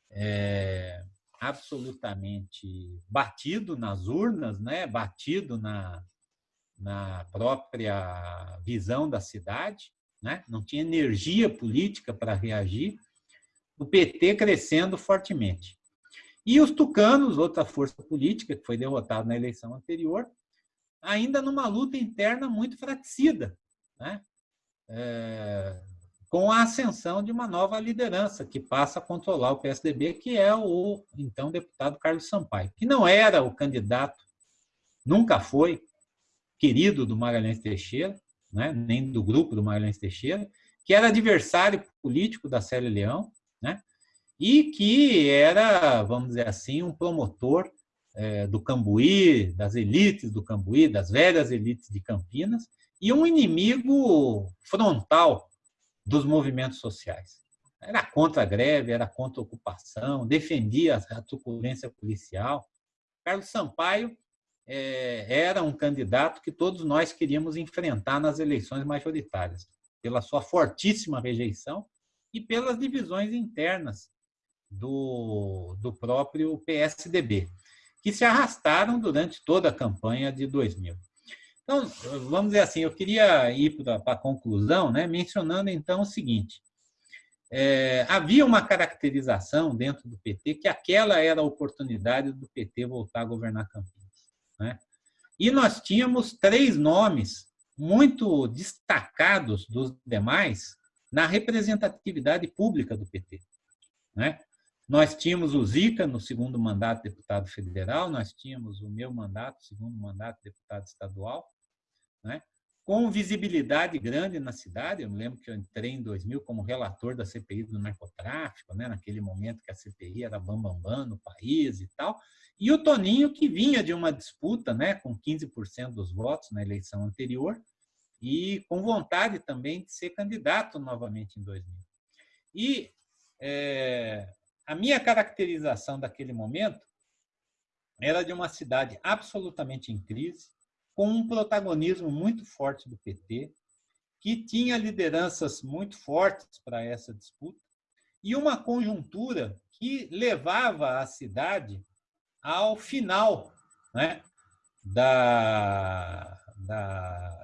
é, absolutamente batido nas urnas, né? batido na, na própria visão da cidade, né? não tinha energia política para reagir, o PT crescendo fortemente. E os tucanos, outra força política que foi derrotada na eleição anterior, ainda numa luta interna muito fraticida, né? É, com a ascensão de uma nova liderança que passa a controlar o PSDB, que é o então deputado Carlos Sampaio, que não era o candidato, nunca foi querido do Magalhães Teixeira, né? nem do grupo do Magalhães Teixeira, que era adversário político da Célia Leão, né? e que era, vamos dizer assim, um promotor é, do Cambuí, das elites do Cambuí, das velhas elites de Campinas, e um inimigo frontal dos movimentos sociais. Era contra a greve, era contra a ocupação, defendia a truculência policial. Carlos Sampaio é, era um candidato que todos nós queríamos enfrentar nas eleições majoritárias, pela sua fortíssima rejeição e pelas divisões internas do, do próprio PSDB que se arrastaram durante toda a campanha de 2000. Então, vamos dizer assim, eu queria ir para a conclusão, né, mencionando então o seguinte: é, havia uma caracterização dentro do PT que aquela era a oportunidade do PT voltar a governar Campinas. Né? E nós tínhamos três nomes muito destacados dos demais na representatividade pública do PT. Né? Nós tínhamos o Zica no segundo mandato deputado federal, nós tínhamos o meu mandato, segundo mandato deputado estadual, né? com visibilidade grande na cidade. Eu me lembro que eu entrei em 2000 como relator da CPI do narcotráfico, né? naquele momento que a CPI era bambambam bam, bam no país e tal. E o Toninho, que vinha de uma disputa né? com 15% dos votos na eleição anterior e com vontade também de ser candidato novamente em 2000. E é, a minha caracterização daquele momento era de uma cidade absolutamente em crise, com um protagonismo muito forte do PT, que tinha lideranças muito fortes para essa disputa, e uma conjuntura que levava a cidade ao final né, da, da,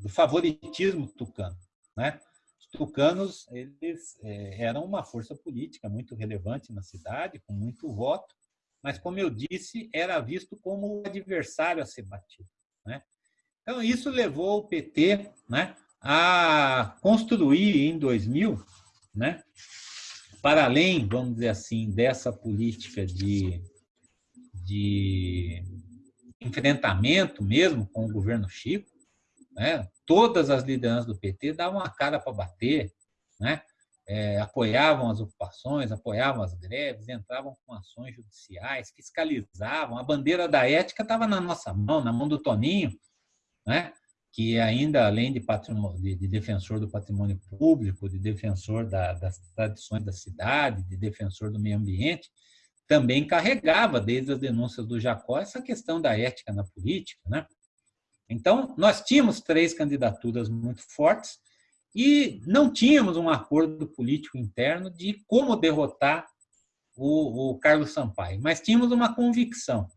do favoritismo tucano. Né? tucanos eles é, eram uma força política muito relevante na cidade, com muito voto, mas, como eu disse, era visto como o adversário a ser batido. Né? Então, isso levou o PT né, a construir em 2000, né, para além, vamos dizer assim, dessa política de, de enfrentamento mesmo com o governo Chico, né? Todas as lideranças do PT davam a cara para bater, né? É, apoiavam as ocupações, apoiavam as greves, entravam com ações judiciais, fiscalizavam. A bandeira da ética estava na nossa mão, na mão do Toninho, né? que ainda, além de, de, de defensor do patrimônio público, de defensor da, das tradições da cidade, de defensor do meio ambiente, também carregava, desde as denúncias do Jacó, essa questão da ética na política. Né? Então, nós tínhamos três candidaturas muito fortes e não tínhamos um acordo político interno de como derrotar o, o Carlos Sampaio, mas tínhamos uma convicção.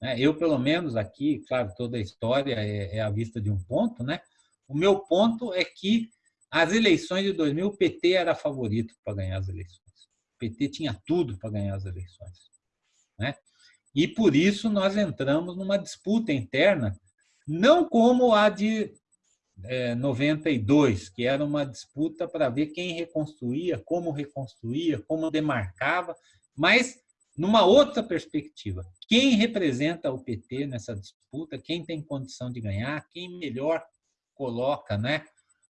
Né? Eu, pelo menos aqui, claro, toda a história é, é à vista de um ponto, né? O meu ponto é que as eleições de 2000, o PT era favorito para ganhar as eleições. O PT tinha tudo para ganhar as eleições. Né? E por isso nós entramos numa disputa interna não como a de é, 92, que era uma disputa para ver quem reconstruía, como reconstruía, como demarcava, mas numa outra perspectiva. Quem representa o PT nessa disputa, quem tem condição de ganhar, quem melhor coloca né,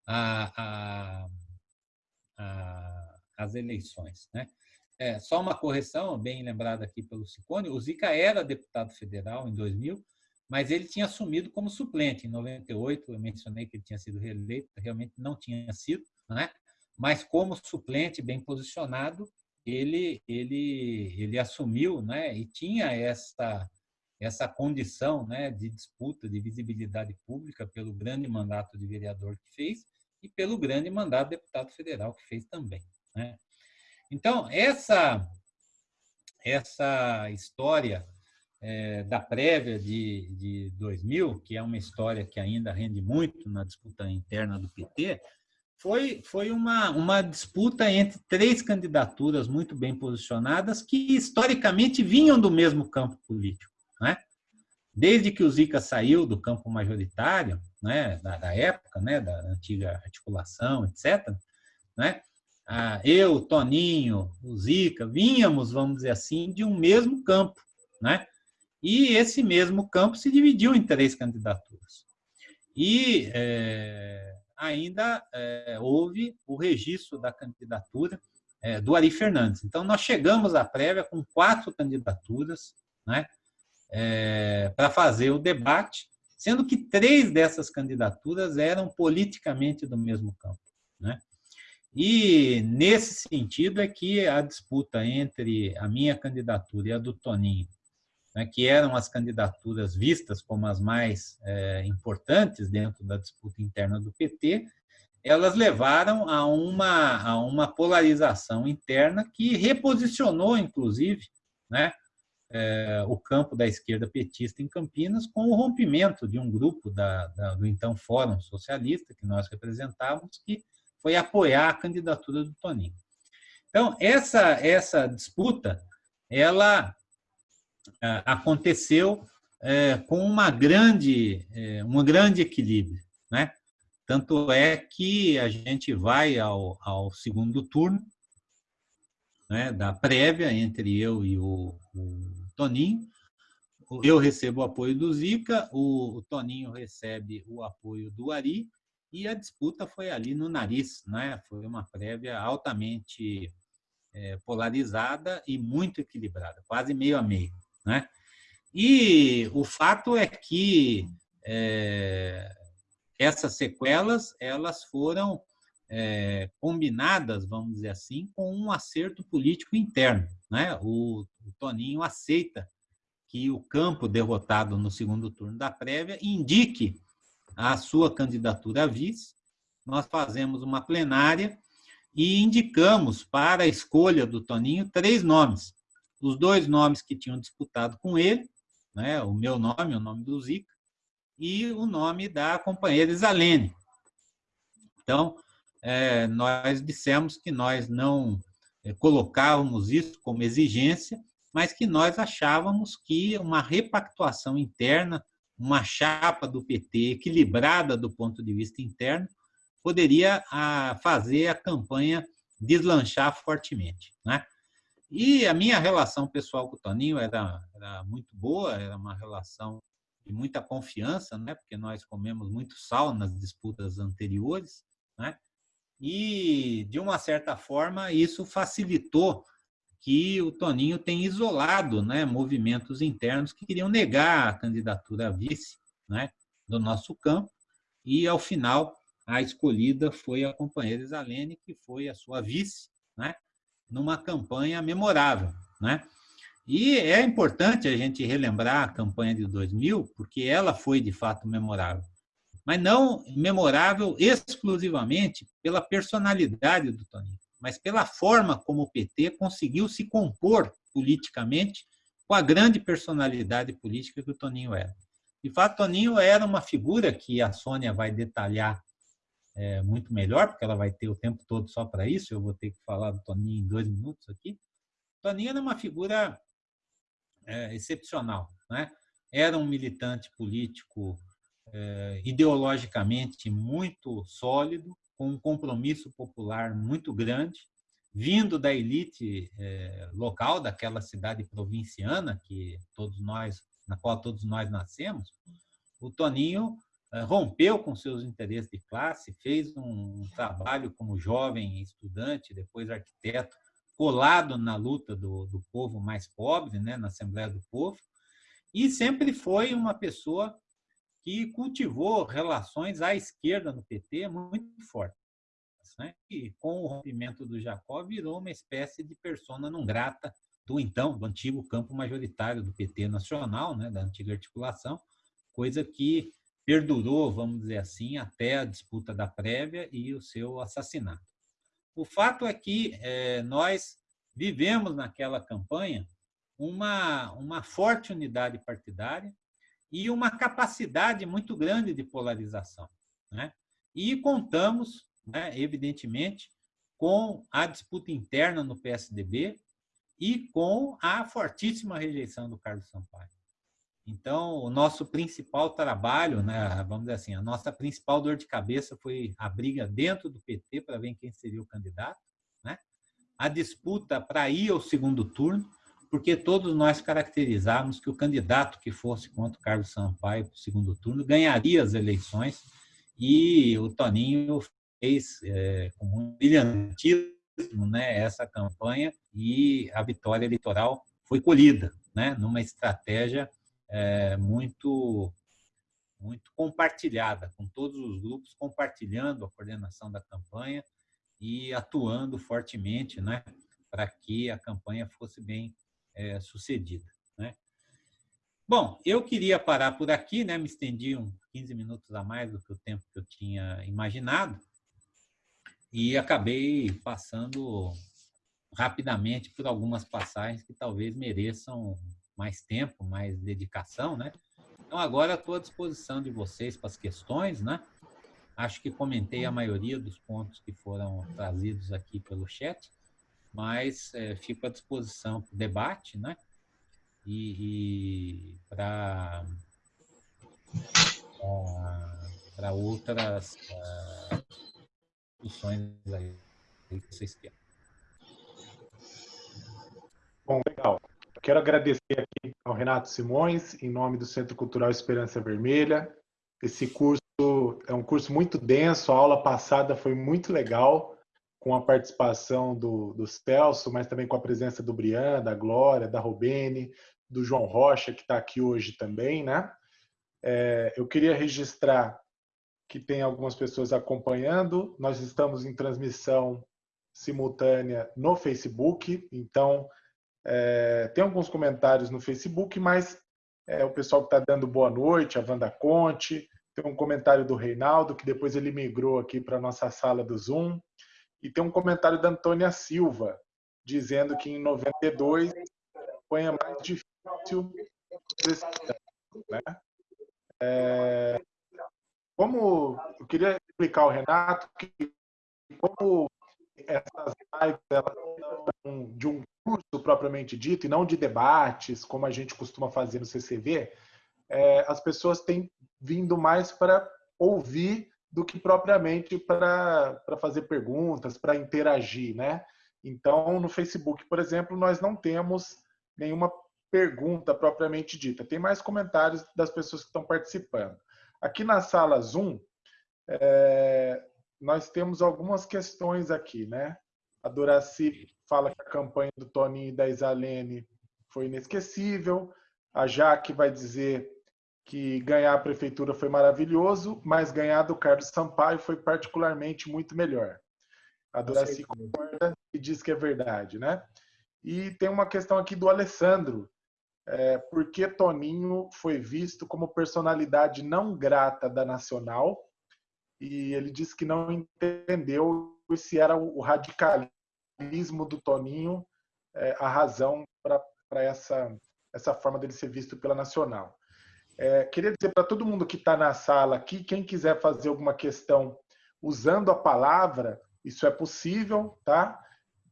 a, a, a, as eleições. Né? É, só uma correção, bem lembrada aqui pelo Ciccone, o Zica era deputado federal em 2000, mas ele tinha assumido como suplente. Em 98, eu mencionei que ele tinha sido reeleito, realmente não tinha sido, né? mas como suplente bem posicionado, ele, ele, ele assumiu né? e tinha essa, essa condição né? de disputa, de visibilidade pública pelo grande mandato de vereador que fez e pelo grande mandato de deputado federal que fez também. Né? Então, essa, essa história é, da prévia de, de 2000, que é uma história que ainda rende muito na disputa interna do PT, foi, foi uma, uma disputa entre três candidaturas muito bem posicionadas que historicamente vinham do mesmo campo político. Né? Desde que o Zica saiu do campo majoritário, né, da, da época, né, da antiga articulação, etc., né, eu, Toninho, o Zica, vínhamos, vamos dizer assim, de um mesmo campo. Né? E esse mesmo campo se dividiu em três candidaturas. E é, ainda é, houve o registro da candidatura é, do Ari Fernandes. Então, nós chegamos à prévia com quatro candidaturas né, é, para fazer o debate, sendo que três dessas candidaturas eram politicamente do mesmo campo. Né? E, nesse sentido, é que a disputa entre a minha candidatura e a do Toninho né, que eram as candidaturas vistas como as mais é, importantes dentro da disputa interna do PT, elas levaram a uma, a uma polarização interna que reposicionou, inclusive, né, é, o campo da esquerda petista em Campinas com o rompimento de um grupo da, da, do então Fórum Socialista, que nós representávamos, que foi apoiar a candidatura do Toninho. Então, essa, essa disputa, ela aconteceu é, com uma grande, é, um grande equilíbrio. Né? Tanto é que a gente vai ao, ao segundo turno né, da prévia entre eu e o, o Toninho. Eu recebo o apoio do Zica, o, o Toninho recebe o apoio do Ari, e a disputa foi ali no nariz, né? Foi uma prévia altamente é, polarizada e muito equilibrada, quase meio a meio. Né? E o fato é que é, essas sequelas elas foram é, combinadas, vamos dizer assim, com um acerto político interno. Né? O, o Toninho aceita que o campo derrotado no segundo turno da prévia indique a sua candidatura a vice. Nós fazemos uma plenária e indicamos para a escolha do Toninho três nomes os dois nomes que tinham disputado com ele, né, o meu nome, o nome do Zica, e o nome da companheira Isalene. Então, é, nós dissemos que nós não é, colocávamos isso como exigência, mas que nós achávamos que uma repactuação interna, uma chapa do PT equilibrada do ponto de vista interno, poderia a, fazer a campanha deslanchar fortemente. Né? E a minha relação pessoal com o Toninho era, era muito boa, era uma relação de muita confiança, né? porque nós comemos muito sal nas disputas anteriores, né? e, de uma certa forma, isso facilitou que o Toninho tenha isolado né, movimentos internos que queriam negar a candidatura a vice né, do nosso campo, e, ao final, a escolhida foi a companheira Isalene, que foi a sua vice, né, numa campanha memorável, né? E é importante a gente relembrar a campanha de 2000, porque ela foi de fato memorável, mas não memorável exclusivamente pela personalidade do Toninho, mas pela forma como o PT conseguiu se compor politicamente com a grande personalidade política que o Toninho era. De fato, Toninho era uma figura que a Sônia vai detalhar é, muito melhor, porque ela vai ter o tempo todo só para isso. Eu vou ter que falar do Toninho em dois minutos aqui. Toninho era uma figura é, excepcional. Né? Era um militante político é, ideologicamente muito sólido, com um compromisso popular muito grande, vindo da elite é, local daquela cidade provinciana que todos nós, na qual todos nós nascemos. O Toninho rompeu com seus interesses de classe, fez um trabalho como jovem estudante, depois arquiteto, colado na luta do, do povo mais pobre, né, na Assembleia do Povo, e sempre foi uma pessoa que cultivou relações à esquerda no PT muito fortes. Né? E com o rompimento do Jacó virou uma espécie de persona não grata do então, do antigo campo majoritário do PT nacional, né, da antiga articulação, coisa que perdurou, vamos dizer assim, até a disputa da prévia e o seu assassinato. O fato é que é, nós vivemos naquela campanha uma, uma forte unidade partidária e uma capacidade muito grande de polarização. Né? E contamos, né, evidentemente, com a disputa interna no PSDB e com a fortíssima rejeição do Carlos Sampaio. Então, o nosso principal trabalho, né, vamos dizer assim, a nossa principal dor de cabeça foi a briga dentro do PT para ver quem seria o candidato, né? a disputa para ir ao segundo turno, porque todos nós caracterizávamos que o candidato que fosse contra o Carlos Sampaio para o segundo turno ganharia as eleições, e o Toninho fez é, com um brilhantismo né, essa campanha, e a vitória eleitoral foi colhida né, numa estratégia é, muito muito compartilhada, com todos os grupos compartilhando a coordenação da campanha e atuando fortemente né, para que a campanha fosse bem é, sucedida. Né? Bom, eu queria parar por aqui, né, me estendi uns 15 minutos a mais do que o tempo que eu tinha imaginado e acabei passando rapidamente por algumas passagens que talvez mereçam mais tempo, mais dedicação, né? Então, agora estou à disposição de vocês para as questões, né? Acho que comentei a maioria dos pontos que foram trazidos aqui pelo chat, mas é, fico à disposição para o debate, né? E, e para para outras uh, discussões aí que vocês querem. Bom, legal. Quero agradecer aqui ao Renato Simões, em nome do Centro Cultural Esperança Vermelha. Esse curso é um curso muito denso, a aula passada foi muito legal, com a participação do, do Celso, mas também com a presença do Brian, da Glória, da Robene, do João Rocha, que está aqui hoje também, né? É, eu queria registrar que tem algumas pessoas acompanhando. Nós estamos em transmissão simultânea no Facebook, então é, tem alguns comentários no Facebook, mas é, o pessoal que está dando boa noite, a Wanda Conte, tem um comentário do Reinaldo, que depois ele migrou aqui para a nossa sala do Zoom, e tem um comentário da Antônia Silva, dizendo que em 92 foi a mais difícil né? É, como eu queria explicar ao Renato que como essas lives elas de um curso propriamente dito e não de debates, como a gente costuma fazer no CCV, é, as pessoas têm vindo mais para ouvir do que propriamente para fazer perguntas, para interagir, né? Então, no Facebook, por exemplo, nós não temos nenhuma pergunta propriamente dita. Tem mais comentários das pessoas que estão participando. Aqui na sala Zoom, é, nós temos algumas questões aqui, né? A Doraci fala que a campanha do Toninho e da Isalene foi inesquecível. A Jaque vai dizer que ganhar a prefeitura foi maravilhoso, mas ganhar do Carlos Sampaio foi particularmente muito melhor. A Doraci concorda e diz que é verdade, né? E tem uma questão aqui do Alessandro. É, por que Toninho foi visto como personalidade não grata da Nacional e ele disse que não entendeu se era o radicalismo do Toninho é, a razão para essa, essa forma dele ser visto pela Nacional. É, queria dizer para todo mundo que está na sala aqui, quem quiser fazer alguma questão usando a palavra, isso é possível, tá?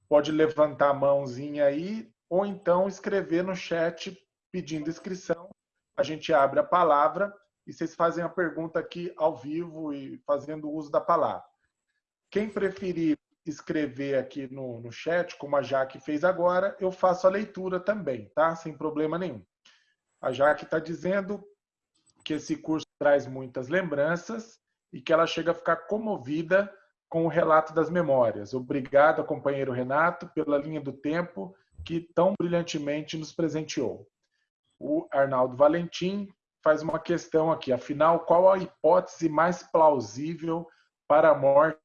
Pode levantar a mãozinha aí, ou então escrever no chat pedindo inscrição. A gente abre a palavra e vocês fazem a pergunta aqui ao vivo e fazendo uso da palavra. Quem preferir escrever aqui no, no chat, como a Jaque fez agora, eu faço a leitura também, tá? Sem problema nenhum. A Jaque está dizendo que esse curso traz muitas lembranças e que ela chega a ficar comovida com o relato das memórias. Obrigado, companheiro Renato, pela linha do tempo que tão brilhantemente nos presenteou. O Arnaldo Valentim faz uma questão aqui. Afinal, qual a hipótese mais plausível para a morte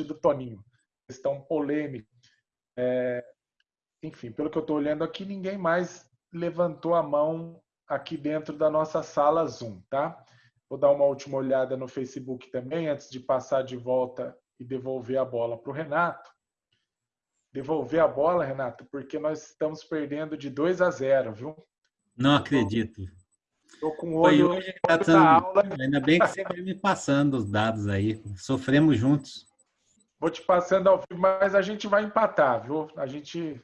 do Toninho? Questão polêmica. É, enfim, pelo que eu estou olhando aqui, ninguém mais levantou a mão aqui dentro da nossa sala Zoom, tá? Vou dar uma última olhada no Facebook também, antes de passar de volta e devolver a bola para o Renato. Devolver a bola, Renato, porque nós estamos perdendo de 2 a 0, viu? Não acredito. Estou com o olho, Foi hoje tá tão... aula. Ainda bem que você vai me passando os dados aí. Sofremos juntos. Vou te passando ao vivo, mas a gente vai empatar, viu? A gente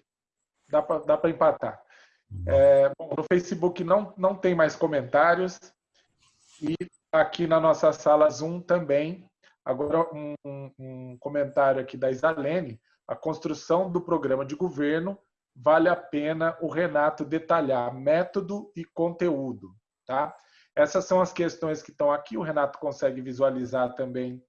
dá para empatar. É, bom, no Facebook não, não tem mais comentários. E aqui na nossa sala Zoom também. Agora, um, um comentário aqui da Isalene. A construção do programa de governo vale a pena o Renato detalhar método e conteúdo. Tá? Essas são as questões que estão aqui. O Renato consegue visualizar também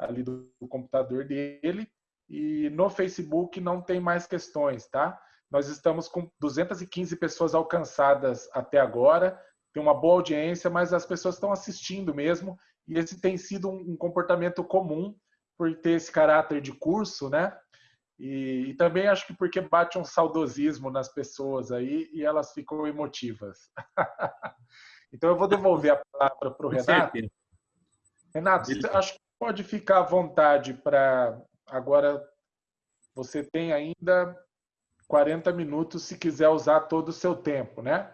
ali do computador dele. E no Facebook não tem mais questões, tá? Nós estamos com 215 pessoas alcançadas até agora. Tem uma boa audiência, mas as pessoas estão assistindo mesmo. E esse tem sido um comportamento comum por ter esse caráter de curso, né? E, e, também acho que porque bate um saudosismo nas pessoas aí e elas ficam emotivas. então eu vou devolver a palavra para o Renato. Renato, acho que pode ficar à vontade para agora. Você tem ainda 40 minutos se quiser usar todo o seu tempo, né?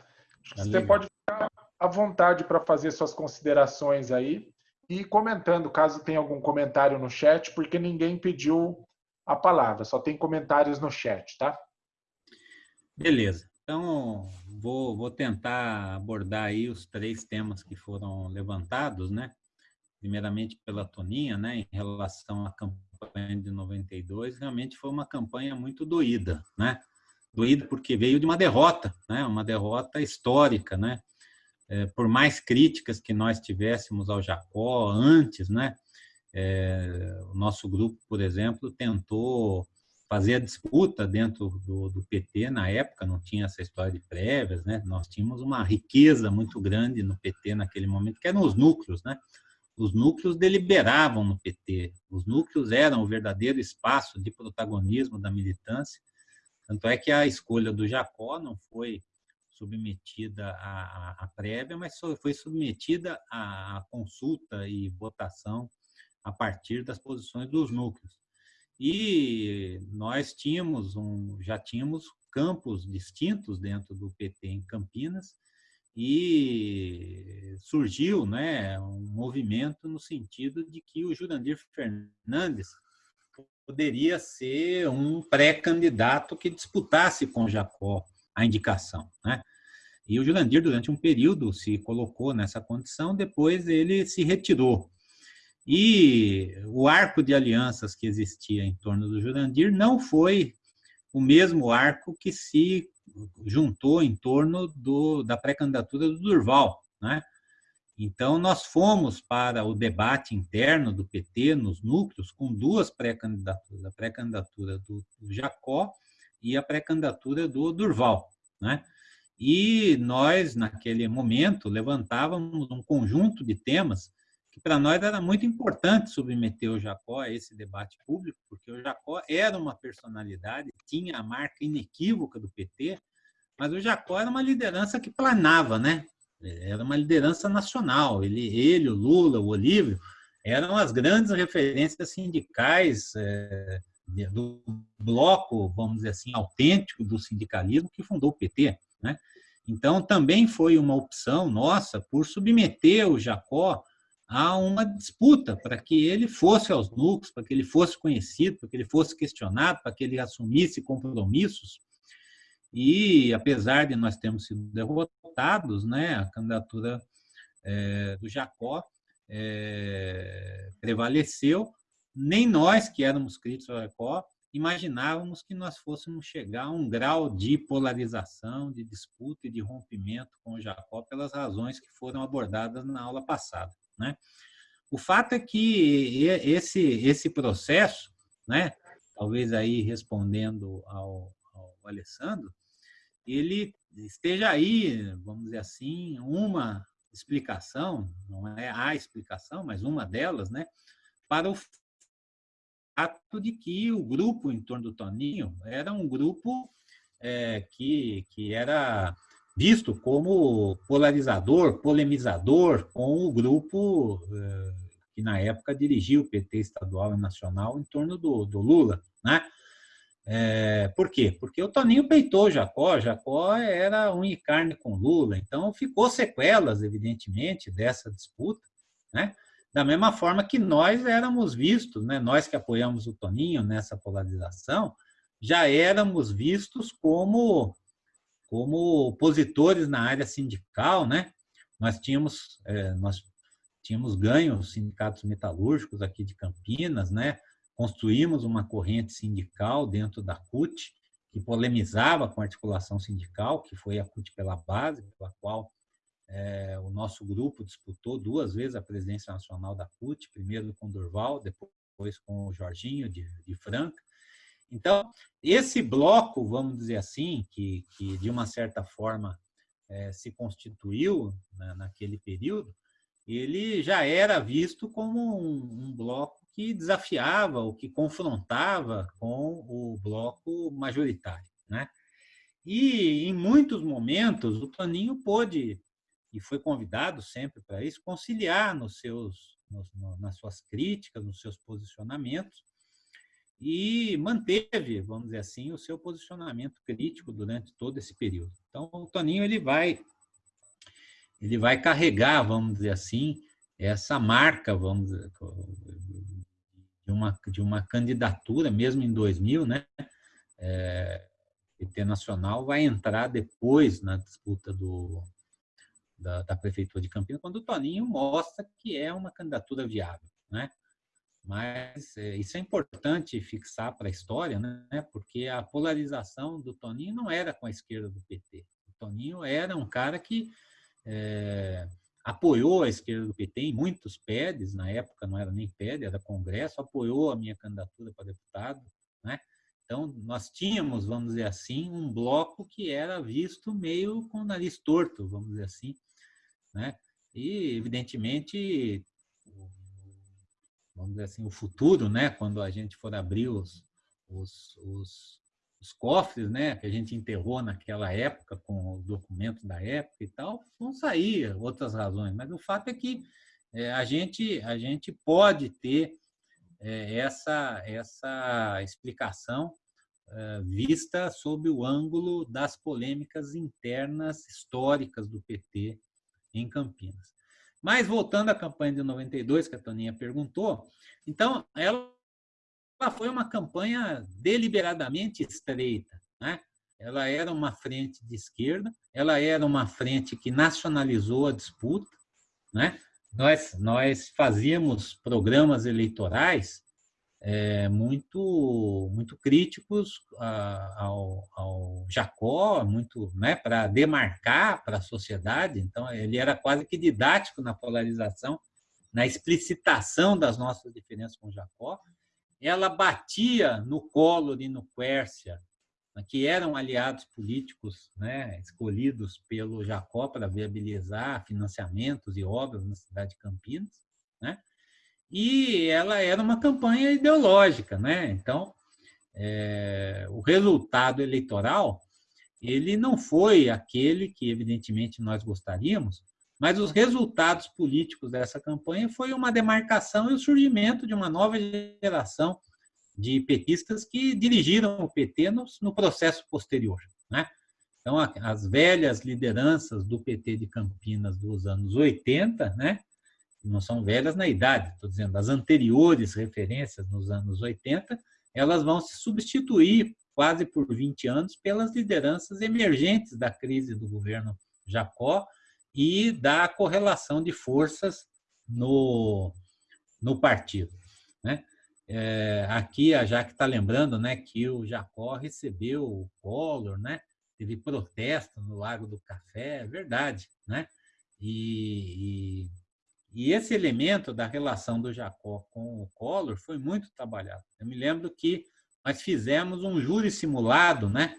Você pode ficar à vontade para fazer suas considerações aí e comentando, caso tenha algum comentário no chat, porque ninguém pediu a palavra, só tem comentários no chat, tá? Beleza. Então, vou, vou tentar abordar aí os três temas que foram levantados, né? Primeiramente pela Toninha, né, em relação à campanha de 92, realmente foi uma campanha muito doída, né? Doída porque veio de uma derrota, né? Uma derrota histórica, né? É, por mais críticas que nós tivéssemos ao Jacó antes, né? É, o nosso grupo, por exemplo, tentou fazer a disputa dentro do, do, PT na época, não tinha essa história de prévias, né? Nós tínhamos uma riqueza muito grande no PT naquele momento, que eram os núcleos, né? Os núcleos deliberavam no PT, os núcleos eram o verdadeiro espaço de protagonismo da militância. Tanto é que a escolha do Jacó não foi submetida à, à prévia, mas foi submetida à consulta e votação a partir das posições dos núcleos. E nós tínhamos um, já tínhamos campos distintos dentro do PT em Campinas e surgiu né, um movimento no sentido de que o Jurandir Fernandes poderia ser um pré-candidato que disputasse com Jacó a indicação. Né? E o Jurandir, durante um período, se colocou nessa condição, depois ele se retirou. E o arco de alianças que existia em torno do Jurandir não foi o mesmo arco que se juntou em torno do, da pré-candidatura do Durval. Né? Então, nós fomos para o debate interno do PT, nos núcleos, com duas pré-candidaturas, a pré-candidatura do, Jacó e a pré-candidatura do Durval. Né? E nós, naquele momento, levantávamos um conjunto de temas que para nós era muito importante submeter o Jacó a esse debate público, porque o Jacó era uma personalidade, tinha a marca inequívoca do PT, mas o Jacó era uma liderança que planava, né? Era uma liderança nacional. Ele, ele o Lula, o Olívio, eram as grandes referências sindicais é, do bloco, vamos dizer assim, autêntico do sindicalismo que fundou o PT, né? Então, também foi uma opção nossa por submeter o Jacó a uma disputa para que ele fosse aos núcleos, para que ele fosse conhecido, para que ele fosse questionado, para que ele assumisse compromissos. E, apesar de nós termos sido derrotados, né, a candidatura é, do Jacó é, prevaleceu, nem nós que éramos críticos ao Jacó imaginávamos que nós fôssemos chegar a um grau de polarização, de disputa e de rompimento com o Jacó pelas razões que foram abordadas na aula passada. Né? O fato é que esse, esse processo, né, talvez aí respondendo ao, ao Alessandro, ele esteja aí, vamos dizer assim, uma explicação, não é a explicação, mas uma delas, né, para o fato de que o grupo em torno do Toninho era um grupo é, que, que era visto como polarizador, polemizador com o grupo é, que na época dirigia o PT estadual e nacional em torno do, do Lula, né? É, por quê? Porque o Toninho peitou Jacó, Jacó era um e carne com Lula, então ficou sequelas, evidentemente, dessa disputa, né? Da mesma forma que nós éramos vistos, né? nós que apoiamos o Toninho nessa polarização, já éramos vistos como, como opositores na área sindical, né? Nós tínhamos, é, nós tínhamos ganho os sindicatos metalúrgicos aqui de Campinas, né? Construímos uma corrente sindical dentro da CUT, que polemizava com a articulação sindical, que foi a CUT pela base, pela qual é, o nosso grupo disputou duas vezes a presidência nacional da CUT, primeiro com Durval, depois com o Jorginho de, de Franca. Então, esse bloco, vamos dizer assim, que, que de uma certa forma é, se constituiu né, naquele período, ele já era visto como um, um bloco que desafiava ou que confrontava com o bloco majoritário. Né? E, em muitos momentos, o Toninho pôde e foi convidado sempre para isso, conciliar nos seus, nos, nas suas críticas, nos seus posicionamentos, e manteve, vamos dizer assim, o seu posicionamento crítico durante todo esse período. Então, o Toninho ele vai, ele vai carregar, vamos dizer assim, essa marca, vamos dizer, de uma, de uma candidatura, mesmo em 2000, né? É, PT Nacional vai entrar depois na disputa do, da, da, Prefeitura de Campinas, quando o Toninho mostra que é uma candidatura viável. Né? Mas é, isso é importante fixar para a história, né? porque a polarização do Toninho não era com a esquerda do PT. O Toninho era um cara que é, apoiou a esquerda do PT em muitos PEDs, na época não era nem PED, era Congresso, apoiou a minha candidatura para deputado, né? Então, nós tínhamos, vamos dizer assim, um bloco que era visto meio com o nariz torto, vamos dizer assim, né? E, evidentemente, vamos dizer assim, o futuro, né? quando a gente for abrir os, os, os, os cofres né? que a gente enterrou naquela época, com os documentos da época e tal, vão sair outras razões. Mas o fato é que é, a, gente, a gente pode ter é, essa, essa explicação é, vista sob o ângulo das polêmicas internas históricas do PT em Campinas. Mas voltando à campanha de 92, que a Toninha perguntou, então ela foi uma campanha deliberadamente estreita. Né? Ela era uma frente de esquerda, ela era uma frente que nacionalizou a disputa. Né? Nós, nós fazíamos programas eleitorais é, muito muito críticos ao, ao Jacó, muito né, para demarcar para a sociedade. Então, ele era quase que didático na polarização, na explicitação das nossas diferenças com Jacó. Ela batia no Collor e no Quércia, que eram aliados políticos né, escolhidos pelo Jacó para viabilizar financiamentos e obras na cidade de Campinas. Né? E ela era uma campanha ideológica, né? Então, é, o resultado eleitoral ele não foi aquele que evidentemente nós gostaríamos, mas os resultados políticos dessa campanha foi uma demarcação e o surgimento de uma nova geração de petistas que dirigiram o PT no, no processo posterior, né? Então, as velhas lideranças do PT de Campinas dos anos 80, né, não são velhas na idade, estou dizendo, as anteriores referências nos anos 80, elas vão se substituir quase por 20 anos pelas lideranças emergentes da crise do governo Jacó e da correlação de forças no, no partido. Né? É, aqui a Jaque está lembrando né, que o Jacó recebeu o Collor, né? teve protesto no Lago do Café, é verdade. Né? E, e, e, esse elemento da relação do Jacó com o Collor foi muito trabalhado. Eu me lembro que nós fizemos um júri simulado né,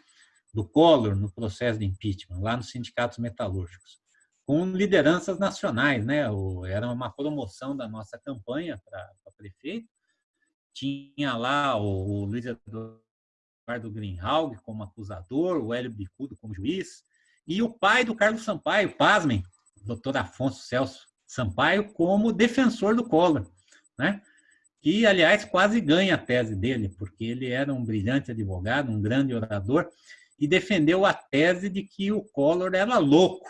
do Collor no processo de impeachment, lá nos sindicatos metalúrgicos com lideranças nacionais, né? Era uma promoção da nossa campanha para prefeito. Tinha lá o, o Luiz Eduardo Greenhalgh como acusador, o Hélio Bicudo como juiz, e o pai do Carlos Sampaio, pasmem, o doutor Afonso Celso Sampaio, como defensor do Collor, né? que, aliás, quase ganha a tese dele, porque ele era um brilhante advogado, um grande orador, e defendeu a tese de que o Collor era louco,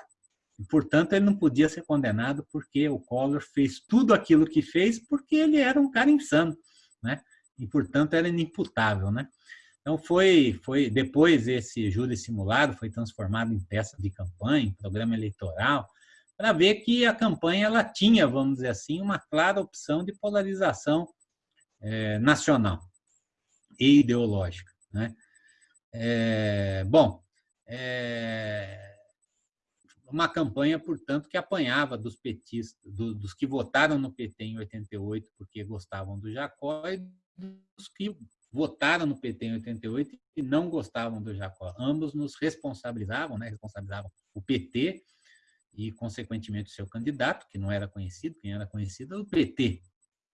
e, portanto, ele não podia ser condenado porque o Collor fez tudo aquilo que fez porque ele era um cara insano, né? E, portanto, era inimputável, né? Então, foi, foi depois esse júri simulado foi transformado em peça de campanha, em programa eleitoral, para ver que a campanha ela tinha, vamos dizer assim, uma clara opção de polarização é, nacional e ideológica. Né? É, bom, é, uma campanha, portanto, que apanhava dos petistas, do, dos que votaram no PT em 88 porque gostavam do Jacó e dos que votaram no PT em 88 e não gostavam do Jacó. Ambos nos responsabilizavam, né? responsabilizavam o PT e, consequentemente, o seu candidato, que não era conhecido, quem era conhecido era o PT.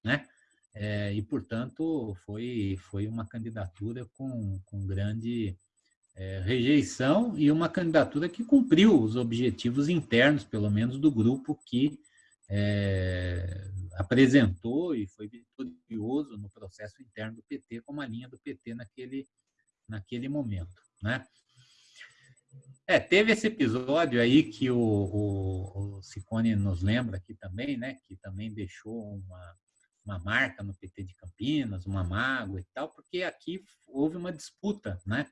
Né? É, e, portanto, foi, foi uma candidatura com, com grande é, rejeição e uma candidatura que cumpriu os objetivos internos, pelo menos, do grupo que é, apresentou e foi vitorioso no processo interno do PT, como a linha do PT naquele, naquele momento. Né? É, teve esse episódio aí que o, o, o Ciccone nos lembra aqui também, né, que também deixou uma, uma marca no PT de Campinas, uma mágoa e tal, porque aqui houve uma disputa, né,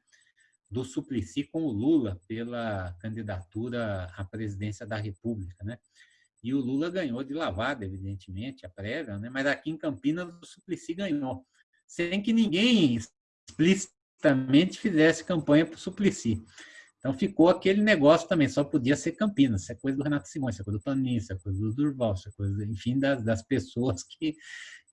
do Suplicy com o Lula pela candidatura à presidência da República, né? E o Lula ganhou de lavada, evidentemente, a prévia, né? Mas aqui em Campinas o Suplicy ganhou, sem que ninguém explicitamente fizesse campanha para o Suplicy. Então ficou aquele negócio também, só podia ser Campinas, isso é coisa do Renato Simões, isso é coisa do Toninho, isso é coisa do Durval, isso é coisa, enfim, das, das pessoas que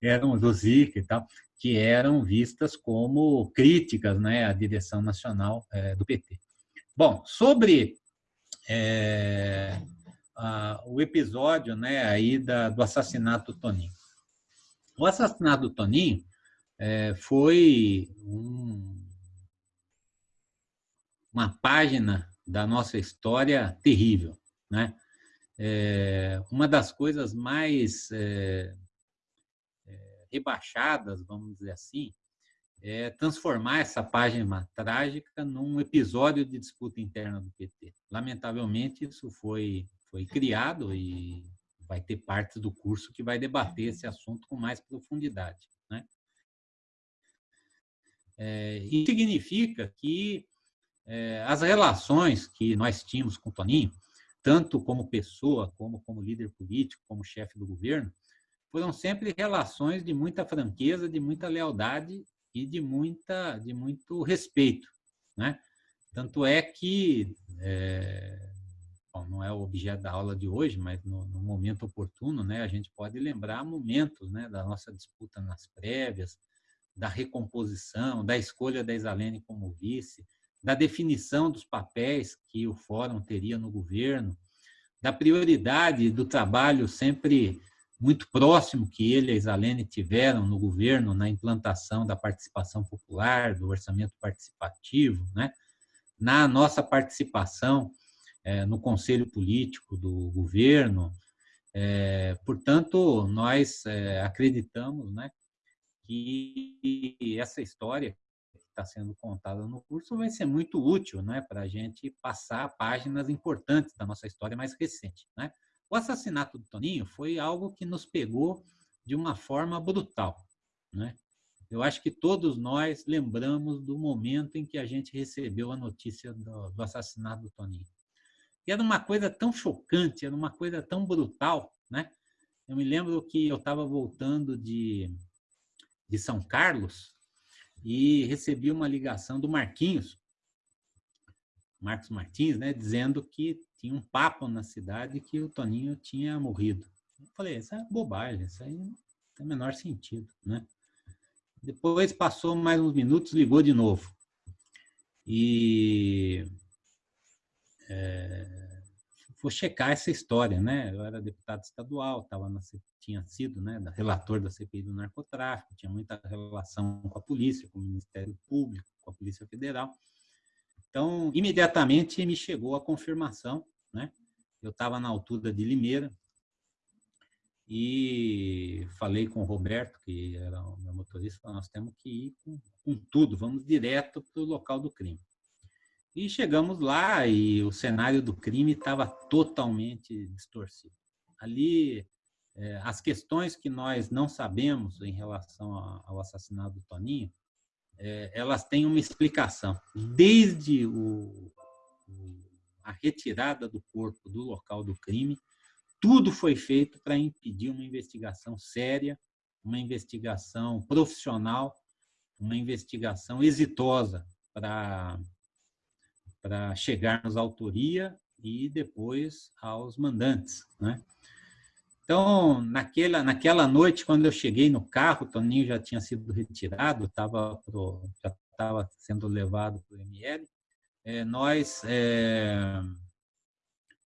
eram do Zica e tal que eram vistas como críticas né, à direção nacional é, do PT. Bom, sobre é, a, o episódio né, aí da, do assassinato do Toninho. O assassinato do Toninho é, foi um, uma página da nossa história terrível. Né? É, uma das coisas mais é, rebaixadas, vamos dizer assim, é transformar essa página trágica num episódio de disputa interna do PT. Lamentavelmente, isso foi, foi criado e vai ter parte do curso que vai debater esse assunto com mais profundidade. Né? É, isso significa que é, as relações que nós tínhamos com o Toninho, tanto como pessoa, como como líder político, como chefe do governo, foram sempre relações de muita franqueza, de muita lealdade e de muita de muito respeito, né? Tanto é que é, bom, não é o objeto da aula de hoje, mas no, no, momento oportuno, né, a gente pode lembrar momentos, né, da nossa disputa nas prévias, da recomposição, da escolha da Isalene como vice, da definição dos papéis que o fórum teria no governo, da prioridade do trabalho sempre muito próximo que ele e a Isalene tiveram no governo na implantação da participação popular, do orçamento participativo, né? na nossa participação é, no conselho político do governo. É, portanto, nós é, acreditamos né, que essa história está sendo contada no curso vai ser muito útil né, para a gente passar páginas importantes da nossa história mais recente. Né? O assassinato do Toninho foi algo que nos pegou de uma forma brutal. Né? Eu acho que todos nós lembramos do momento em que a gente recebeu a notícia do, do assassinato do Toninho. E era uma coisa tão chocante, era uma coisa tão brutal. Né? Eu me lembro que eu estava voltando de, de São Carlos e recebi uma ligação do Marquinhos, Marcos Martins, né, dizendo que tinha um papo na cidade que o Toninho tinha morrido. Eu falei, isso é bobagem, isso aí não tem o menor sentido, né? Depois passou mais uns minutos, ligou de novo. E é, vou checar essa história, né? Eu era deputado estadual, tava na, tinha sido, né, relator da CPI do narcotráfico, tinha muita relação com a polícia, com o Ministério Público, com a Polícia Federal. Então, imediatamente me chegou a confirmação, né? Eu estava na altura de Limeira e falei com o Roberto, que era o meu motorista, nós temos que ir com, com tudo, vamos direto para o local do crime. E chegamos lá e o cenário do crime estava totalmente distorcido. Ali, é, as questões que nós não sabemos em relação ao assassinato do Toninho, é, elas têm uma explicação. Desde o, a retirada do corpo do local do crime, tudo foi feito para impedir uma investigação séria, uma investigação profissional, uma investigação exitosa para para chegarmos à autoria e depois aos mandantes, né? Então, naquela, naquela noite, quando eu cheguei no carro, o Toninho já tinha sido retirado, tava pro, já estava sendo levado para o ML. É, nós, é,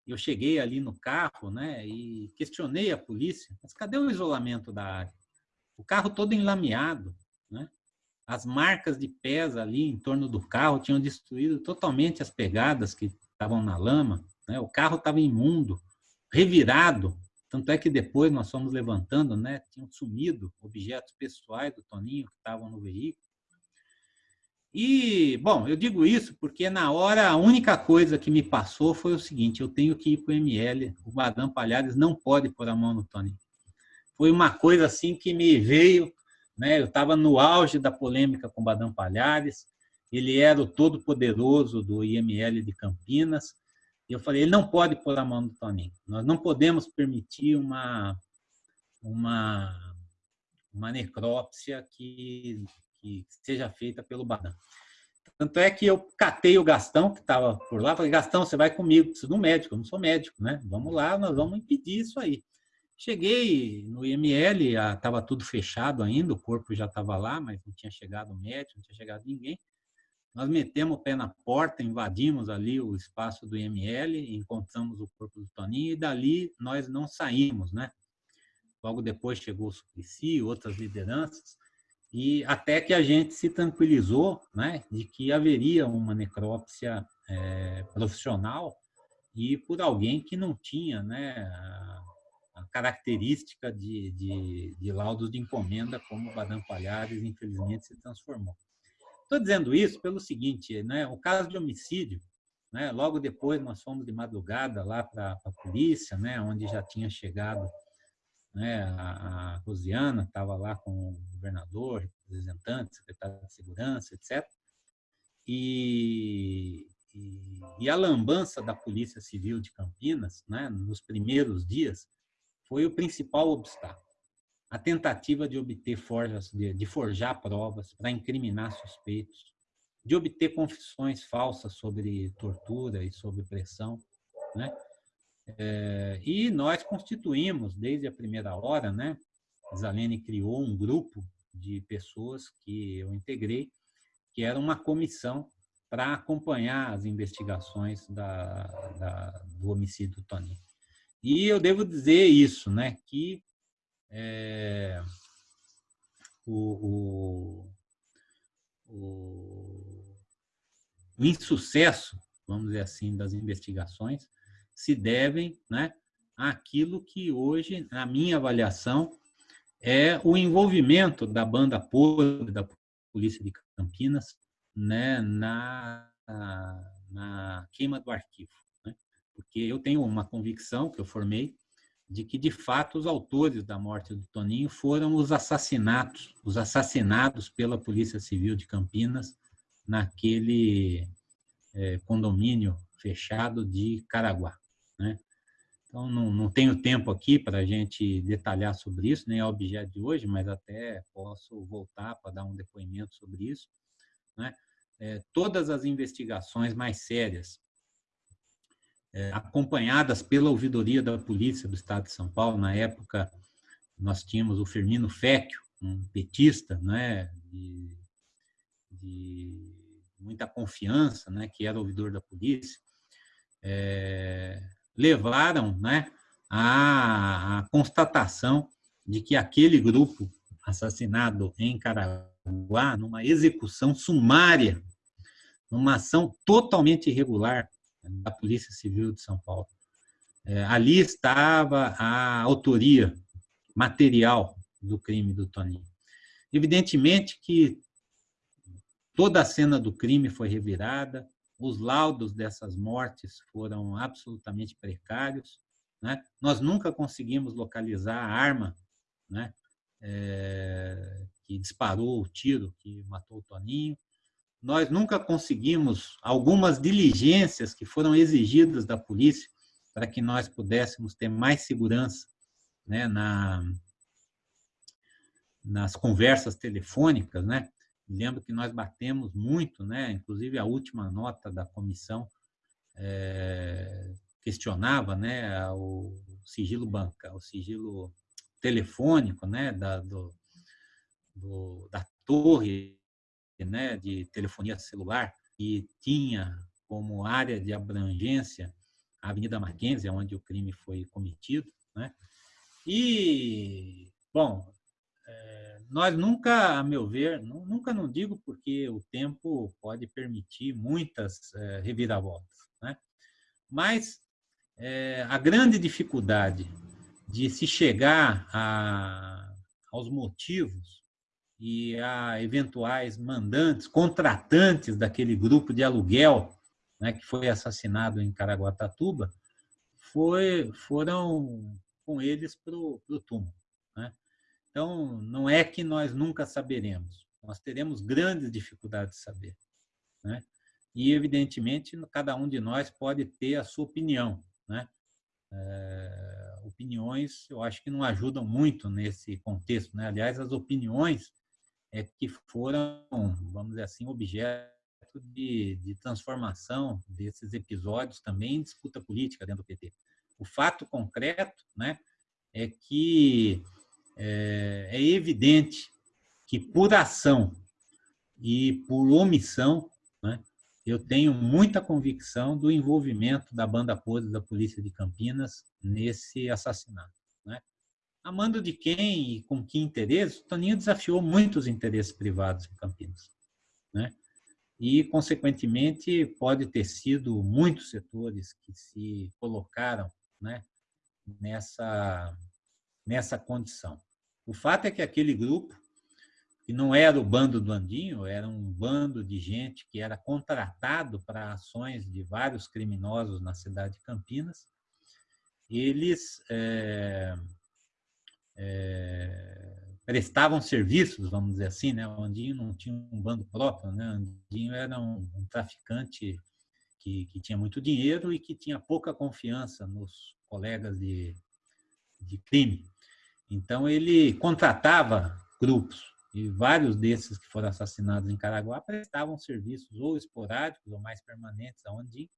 eu cheguei ali no carro né, e questionei a polícia, mas cadê o isolamento da área? O carro todo enlameado, né? As marcas de pés ali em torno do carro tinham destruído totalmente as pegadas que estavam na lama, né? o carro estava imundo, revirado, tanto é que depois nós fomos levantando, né? Tinham sumido objetos pessoais do Toninho que estavam no veículo. E, bom, eu digo isso porque na hora a única coisa que me passou foi o seguinte, eu tenho que ir para o ML, o Madame Palhares não pode pôr a mão no Toninho. Foi uma coisa assim que me veio, né? Eu estava no auge da polêmica com o Madame Palhares, ele era o todo-poderoso do IML de Campinas, e eu falei, ele não pode pôr a mão no Toninho. Nós não podemos permitir uma, uma, uma necrópsia que, que seja feita pelo Badam. Tanto é que eu catei o Gastão, que estava por lá, falei, Gastão, você vai comigo, preciso de um médico, eu não sou médico, né? Vamos lá, nós vamos impedir isso aí. Cheguei no IML, estava tudo fechado ainda, o corpo já estava lá, mas não tinha chegado o médico, não tinha chegado ninguém. Nós metemos o pé na porta, invadimos ali o espaço do IML, encontramos o corpo do Toninho e dali nós não saímos, né? Logo depois chegou o Suplicy, outras lideranças, e até que a gente se tranquilizou, né, de que haveria uma necrópsia é, profissional e por alguém que não tinha, né, a, característica de, de, de laudos de encomenda como o Badam Palhares, infelizmente, se transformou. Estou dizendo isso pelo seguinte, né? o caso de homicídio, né? logo depois nós fomos de madrugada lá para a polícia, né? onde já tinha chegado né? a, a Rosiana, estava lá com o governador, representante, secretário de segurança, etc. E, e, e, a lambança da Polícia Civil de Campinas, né? nos primeiros dias, foi o principal obstáculo a tentativa de obter forjas, de, forjar provas para incriminar suspeitos, de obter confissões falsas sobre tortura e sobre pressão, né? É, e nós constituímos desde a primeira hora, né? Zalene criou um grupo de pessoas que eu integrei, que era uma comissão para acompanhar as investigações da, da, do homicídio do Toninho. E eu devo dizer isso, né? Que é, o, o, o, o insucesso, vamos dizer assim, das investigações se devem né, àquilo que hoje, na minha avaliação, é o envolvimento da banda podre da Polícia de Campinas né, na, na queima do arquivo. Porque eu tenho uma convicção que eu formei de que, de fato, os autores da morte do Toninho foram os assassinatos, os assassinados pela Polícia Civil de Campinas naquele é, condomínio fechado de Caraguá. Né? Então, não, não tenho tempo aqui para a gente detalhar sobre isso, nem é objeto de hoje, mas até posso voltar para dar um depoimento sobre isso. Né? É, todas as investigações mais sérias, é, acompanhadas pela ouvidoria da Polícia do Estado de São Paulo, na época nós tínhamos o Firmino Fecchio, um petista, né, de, de muita confiança, né, que era ouvidor da polícia, é, levaram né, à, à constatação de que aquele grupo assassinado em Caraguá, numa execução sumária, numa ação totalmente irregular da Polícia Civil de São Paulo. É, ali estava a autoria material do crime do Toninho. Evidentemente que toda a cena do crime foi revirada, os laudos dessas mortes foram absolutamente precários. Né? Nós nunca conseguimos localizar a arma né? É, que disparou o tiro que matou o Toninho. Nós nunca conseguimos algumas diligências que foram exigidas da polícia para que nós pudéssemos ter mais segurança né, na, nas conversas telefônicas, né? Lembro que nós batemos muito, né? Inclusive a última nota da comissão é, questionava, né? O sigilo banca, o sigilo telefônico, né? Da, do, do, da torre, né? De telefonia celular que tinha como área de abrangência a Avenida Mackenzie, onde o crime foi cometido, né? E bom, nós nunca, a meu ver, nunca não digo porque o tempo pode permitir muitas é, reviravoltas, né? mas é, a grande dificuldade de se chegar a, aos motivos e a eventuais mandantes, contratantes daquele grupo de aluguel né, que foi assassinado em Caraguatatuba, foi, foram com eles para o túmulo. Então, não é que nós nunca saberemos, nós teremos grandes dificuldades de saber. Né? E, evidentemente, cada um de nós pode ter a sua opinião. Né? É, opiniões, eu acho que não ajudam muito nesse contexto. Né? Aliás, as opiniões é que foram, vamos dizer assim, objeto de, de transformação desses episódios também em disputa política dentro do PT. O fato concreto né, é que é, é evidente que por ação e por omissão, né, eu tenho muita convicção do envolvimento da banda podre da Polícia de Campinas nesse assassinato. Amando de quem e com que interesse, Toninho desafiou muitos interesses privados em Campinas. Né? E, consequentemente, pode ter sido muitos setores que se colocaram né, nessa, nessa condição. O fato é que aquele grupo, que não era o bando do Andinho, era um bando de gente que era contratado para ações de vários criminosos na cidade de Campinas, eles é, é, prestavam serviços, vamos dizer assim, né? O Andinho não tinha um bando próprio, né? O Andinho era um, um traficante que, que, tinha muito dinheiro e que tinha pouca confiança nos colegas de, de crime. Então, ele contratava grupos, e vários desses que foram assassinados em Caraguá prestavam serviços ou esporádicos ou mais permanentes aonde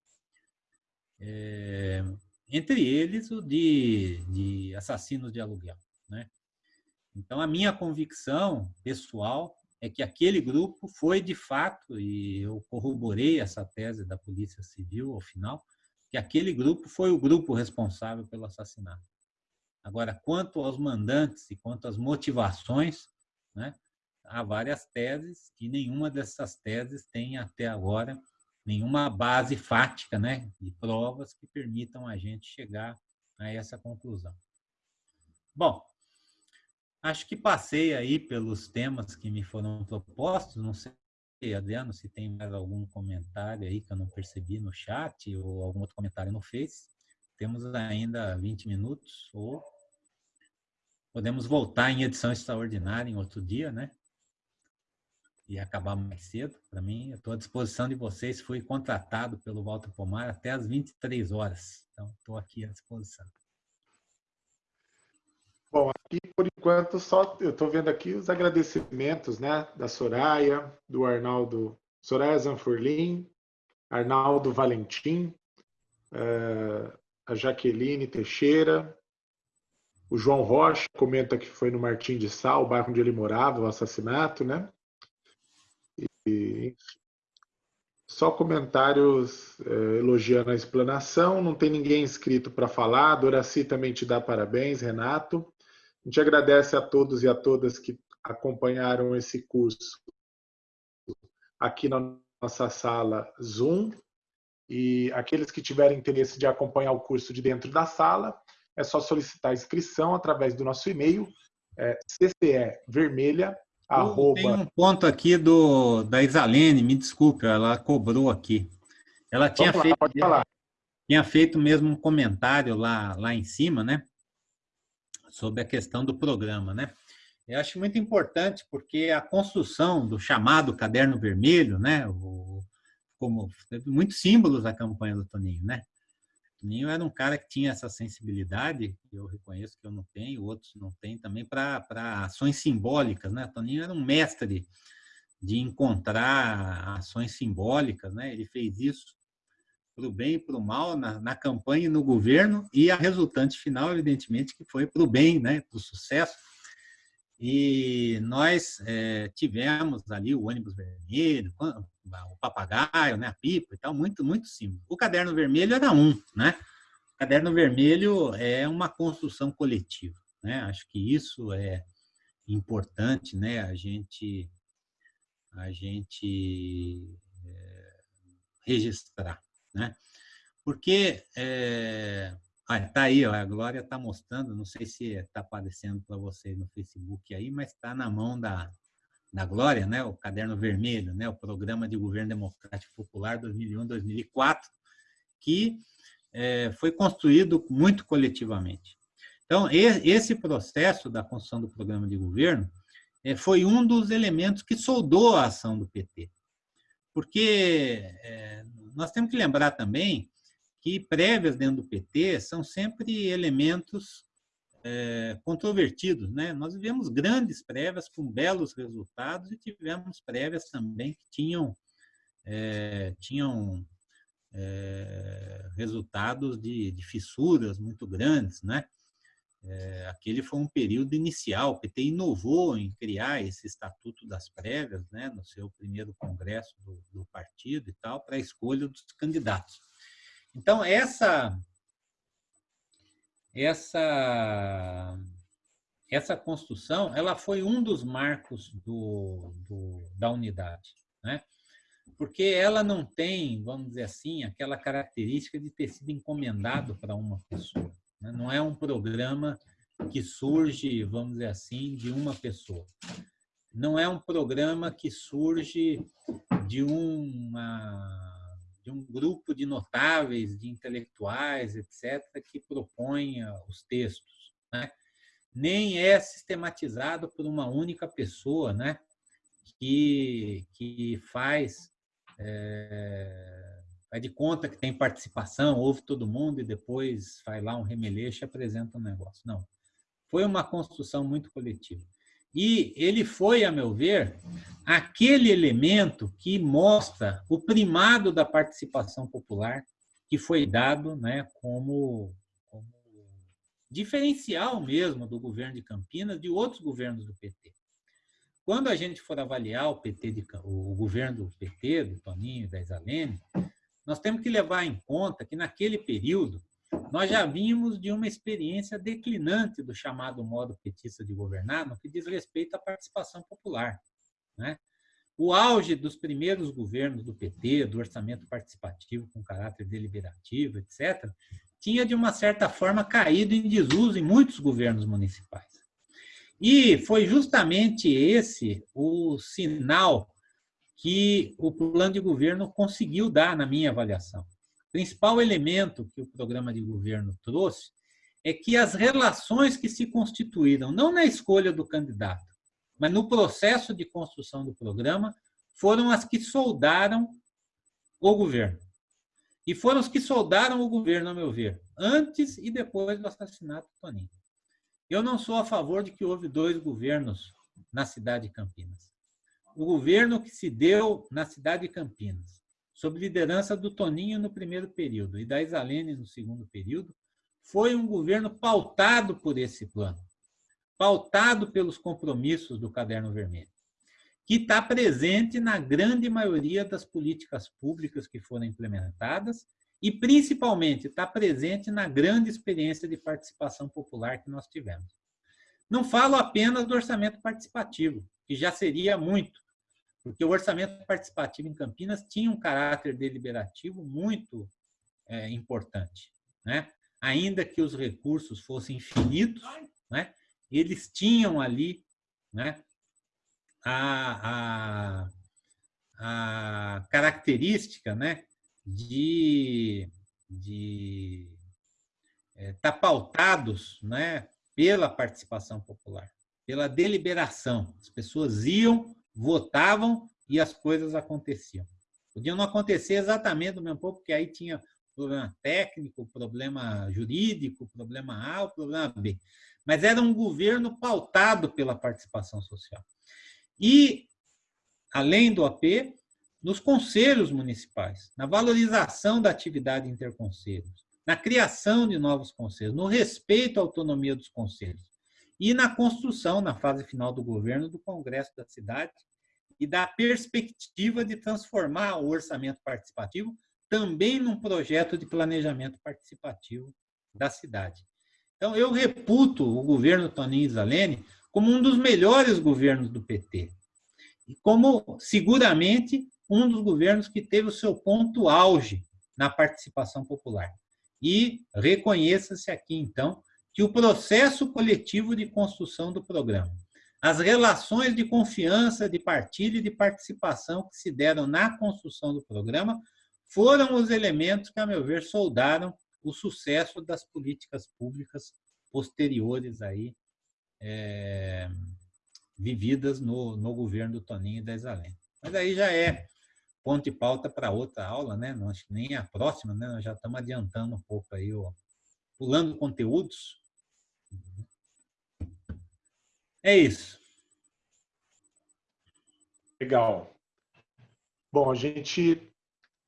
é, entre eles o de, de assassinos de aluguel. Né? Então, a minha convicção pessoal é que aquele grupo foi de fato, e eu corroborei essa tese da Polícia Civil ao final, que aquele grupo foi o grupo responsável pelo assassinato. Agora, quanto aos mandantes e quanto às motivações, né, há várias teses e nenhuma dessas teses tem até agora nenhuma base fática, né, de provas que permitam a gente chegar a essa conclusão. Bom, acho que passei aí pelos temas que me foram propostos, não sei, Adriano, se tem mais algum comentário aí que eu não percebi no chat ou algum outro comentário no Face. Temos ainda 20 minutos ou Podemos voltar em edição extraordinária em outro dia, né? E acabar mais cedo. Para mim, eu estou à disposição de vocês. Fui contratado pelo Walter Pomar até às 23 horas. Então, estou aqui à disposição. Bom, aqui por enquanto só eu estou vendo aqui os agradecimentos, né, da Soraya, do Arnaldo, Soraya Zanfurlim, Arnaldo Valentim, uh, a Jaqueline Teixeira, o João Rocha comenta que foi no Martim de Sal, o bairro onde ele morava, o assassinato, né? E, só comentários eh, elogiando a explanação, não tem ninguém inscrito para falar. Doraci também te dá parabéns, Renato. A gente agradece a todos e a todas que acompanharam esse curso aqui na nossa sala Zoom. E aqueles que tiverem interesse de acompanhar o curso de dentro da sala, é só solicitar a inscrição através do nosso e-mail, é, ccevermelha, arroba... Tem um ponto aqui do, da Isalene, me desculpe, ela cobrou aqui. Ela tinha lá, feito, tinha feito mesmo um comentário lá, lá em cima, né? Sobre a questão do programa, né? Eu acho muito importante porque a construção do chamado caderno vermelho, né? O, como teve muitos símbolos da campanha do Toninho, né? Toninho era um cara que tinha essa sensibilidade, eu reconheço que eu não tenho, outros não têm também, para ações simbólicas. Né? Toninho era um mestre de encontrar ações simbólicas, né? ele fez isso para o bem e para o mal na, na campanha e no governo, e a resultante final, evidentemente, que foi para o bem, né? para o sucesso. E nós é, tivemos ali o ônibus vermelho, o papagaio, né, a pipa e tal, muito, muito simples. O caderno vermelho era um, né? O caderno vermelho é uma construção coletiva, né? Acho que isso é importante, né? A gente, a gente é, registrar, né? Porque é, ah, tá aí, ó, a Glória está mostrando, não sei se está aparecendo para vocês no Facebook aí, mas está na mão da, da Glória, né, o Caderno Vermelho, né, o Programa de Governo Democrático Popular 2001-2004, que é, foi construído muito coletivamente. Então, esse processo da construção do programa de governo é, foi um dos elementos que soldou a ação do PT. Porque nós temos que lembrar também que prévias dentro do PT são sempre elementos é, controvertidos. Né? Nós vivemos grandes prévias com belos resultados e tivemos prévias também que tinham, é, tinham é, resultados de, de, fissuras muito grandes. Né? É, aquele foi um período inicial, o PT inovou em criar esse Estatuto das Prévias, né, no seu primeiro congresso do, do partido e tal, para a escolha dos candidatos. Então, essa, essa, essa construção ela foi um dos marcos do, do, da unidade. Né? Porque ela não tem, vamos dizer assim, aquela característica de ter sido encomendado para uma pessoa. Né? Não é um programa que surge, vamos dizer assim, de uma pessoa. Não é um programa que surge de uma de um grupo de notáveis, de intelectuais, etc., que propõe os textos. Né? Nem é sistematizado por uma única pessoa né? que, que faz, é, faz de conta que tem participação, ouve todo mundo e depois faz lá um remeleixo e apresenta um negócio. Não. Foi uma construção muito coletiva. E ele foi, a meu ver, aquele elemento que mostra o primado da participação popular que foi dado né, como, como diferencial mesmo do governo de Campinas de outros governos do PT. Quando a gente for avaliar o, PT de, o governo do PT, do Toninho da Isalene, nós temos que levar em conta que naquele período nós já vimos de uma experiência declinante do chamado modo petista de governar no que diz respeito à participação popular. Né? O auge dos primeiros governos do PT, do orçamento participativo com caráter deliberativo, etc., tinha, de uma certa forma, caído em desuso em muitos governos municipais. E foi justamente esse o sinal que o plano de governo conseguiu dar, na minha avaliação principal elemento que o programa de governo trouxe é que as relações que se constituíram, não na escolha do candidato, mas no processo de construção do programa, foram as que soldaram o governo. E foram os que soldaram o governo, a meu ver, antes e depois do assassinato do Toninho. Eu não sou a favor de que houve dois governos na cidade de Campinas. O governo que se deu na cidade de Campinas, sob liderança do Toninho no primeiro período e da Isalene no segundo período, foi um governo pautado por esse plano, pautado pelos compromissos do Caderno Vermelho, que está presente na grande maioria das políticas públicas que foram implementadas e, principalmente, está presente na grande experiência de participação popular que nós tivemos. Não falo apenas do orçamento participativo, que já seria muito, porque o orçamento participativo em Campinas tinha um caráter deliberativo muito é, importante. Né? Ainda que os recursos fossem infinitos, né? eles tinham ali né, a, a, a característica né, de estar de, é, tá pautados né, pela participação popular, pela deliberação. As pessoas iam, votavam e as coisas aconteciam. Podiam não acontecer exatamente do mesmo pouco, porque aí tinha problema técnico, problema jurídico, problema A, problema B. Mas era um governo pautado pela participação social. E, além do AP, nos conselhos municipais, na valorização da atividade interconselhos, na criação de novos conselhos, no respeito à autonomia dos conselhos e na construção, na fase final do governo, do Congresso da cidade e da perspectiva de transformar o orçamento participativo também num projeto de planejamento participativo da cidade. Então, eu reputo o governo Toninho Isalene como um dos melhores governos do PT. E como, seguramente, um dos governos que teve o seu ponto auge na participação popular. E reconheça-se aqui, então, que o processo coletivo de construção do programa, as relações de confiança, de partilha e de participação que se deram na construção do programa foram os elementos que, a meu ver, soldaram o sucesso das políticas públicas posteriores aí, é, vividas no, no governo do Toninho e da Isalene. Mas aí já é ponto e pauta para outra aula, né? Não acho que nem a próxima, né? Nós já estamos adiantando um pouco aí, ó, pulando conteúdos. É isso. Legal. Bom, a gente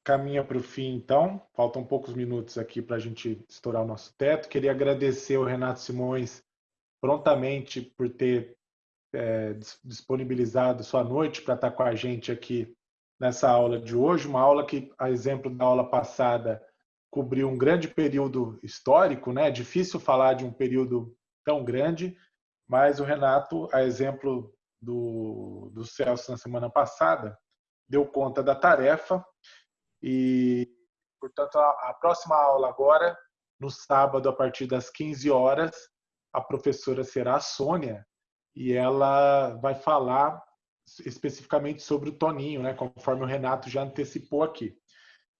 caminha para o fim, então. Faltam poucos minutos aqui para a gente estourar o nosso teto. Queria agradecer ao Renato Simões prontamente por ter é, disponibilizado sua noite para estar com a gente aqui nessa aula de hoje, uma aula que, a exemplo da aula passada, cobriu um grande período histórico, né? É difícil falar de um período tão grande, mas o Renato, a exemplo do, do Celso na semana passada, deu conta da tarefa e, portanto, a, a próxima aula agora, no sábado, a partir das 15 horas, a professora será a Sônia e ela vai falar especificamente sobre o Toninho, né, conforme o Renato já antecipou aqui.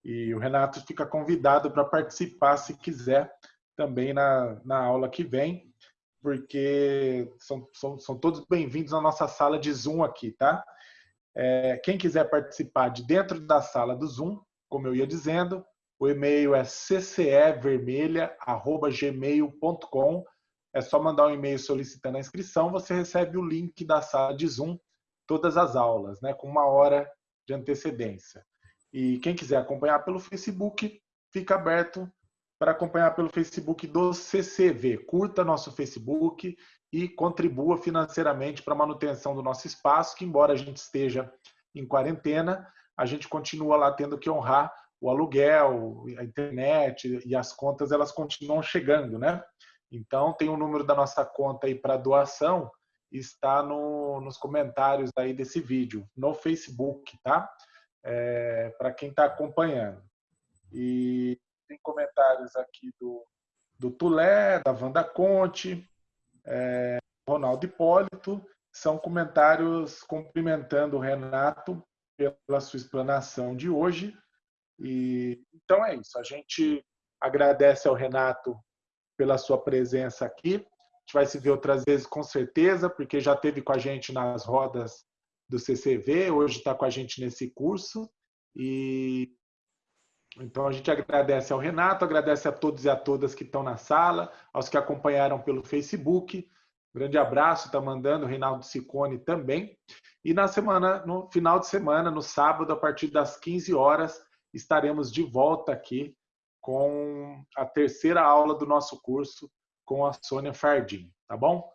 E o Renato fica convidado para participar, se quiser, também na, na aula que vem, porque são, são, são todos bem-vindos na nossa sala de Zoom aqui, tá? É, quem quiser participar de dentro da sala do Zoom, como eu ia dizendo, o e-mail é ccevermelha.gmail.com. É só mandar um e-mail solicitando a inscrição, você recebe o link da sala de Zoom todas as aulas, né, com uma hora de antecedência. E quem quiser acompanhar pelo Facebook, fica aberto para acompanhar pelo Facebook do CCV. Curta nosso Facebook e contribua financeiramente para a manutenção do nosso espaço, que embora a gente esteja em quarentena, a gente continua lá tendo que honrar o aluguel, a internet e as contas elas continuam chegando, né? Então tem o número da nossa conta aí para doação está no, nos comentários aí desse vídeo, no Facebook, tá? É, Para quem está acompanhando. E tem comentários aqui do, do Tulé, da Wanda Conte, é, Ronaldo Hipólito, são comentários cumprimentando o Renato pela sua explanação de hoje. E então é isso. A gente agradece ao Renato pela sua presença aqui gente vai se ver outras vezes com certeza, porque já teve com a gente nas rodas do CCV, hoje está com a gente nesse curso. E Então a gente agradece ao Renato, agradece a todos e a todas que estão na sala, aos que acompanharam pelo Facebook. Grande abraço, está mandando o Reinaldo Sicone também. E na semana, no final de semana, no sábado, a partir das 15 horas, estaremos de volta aqui com a terceira aula do nosso curso com a Sônia Fardim, tá bom?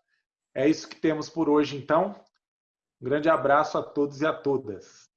É isso que temos por hoje, então. Um grande abraço a todos e a todas.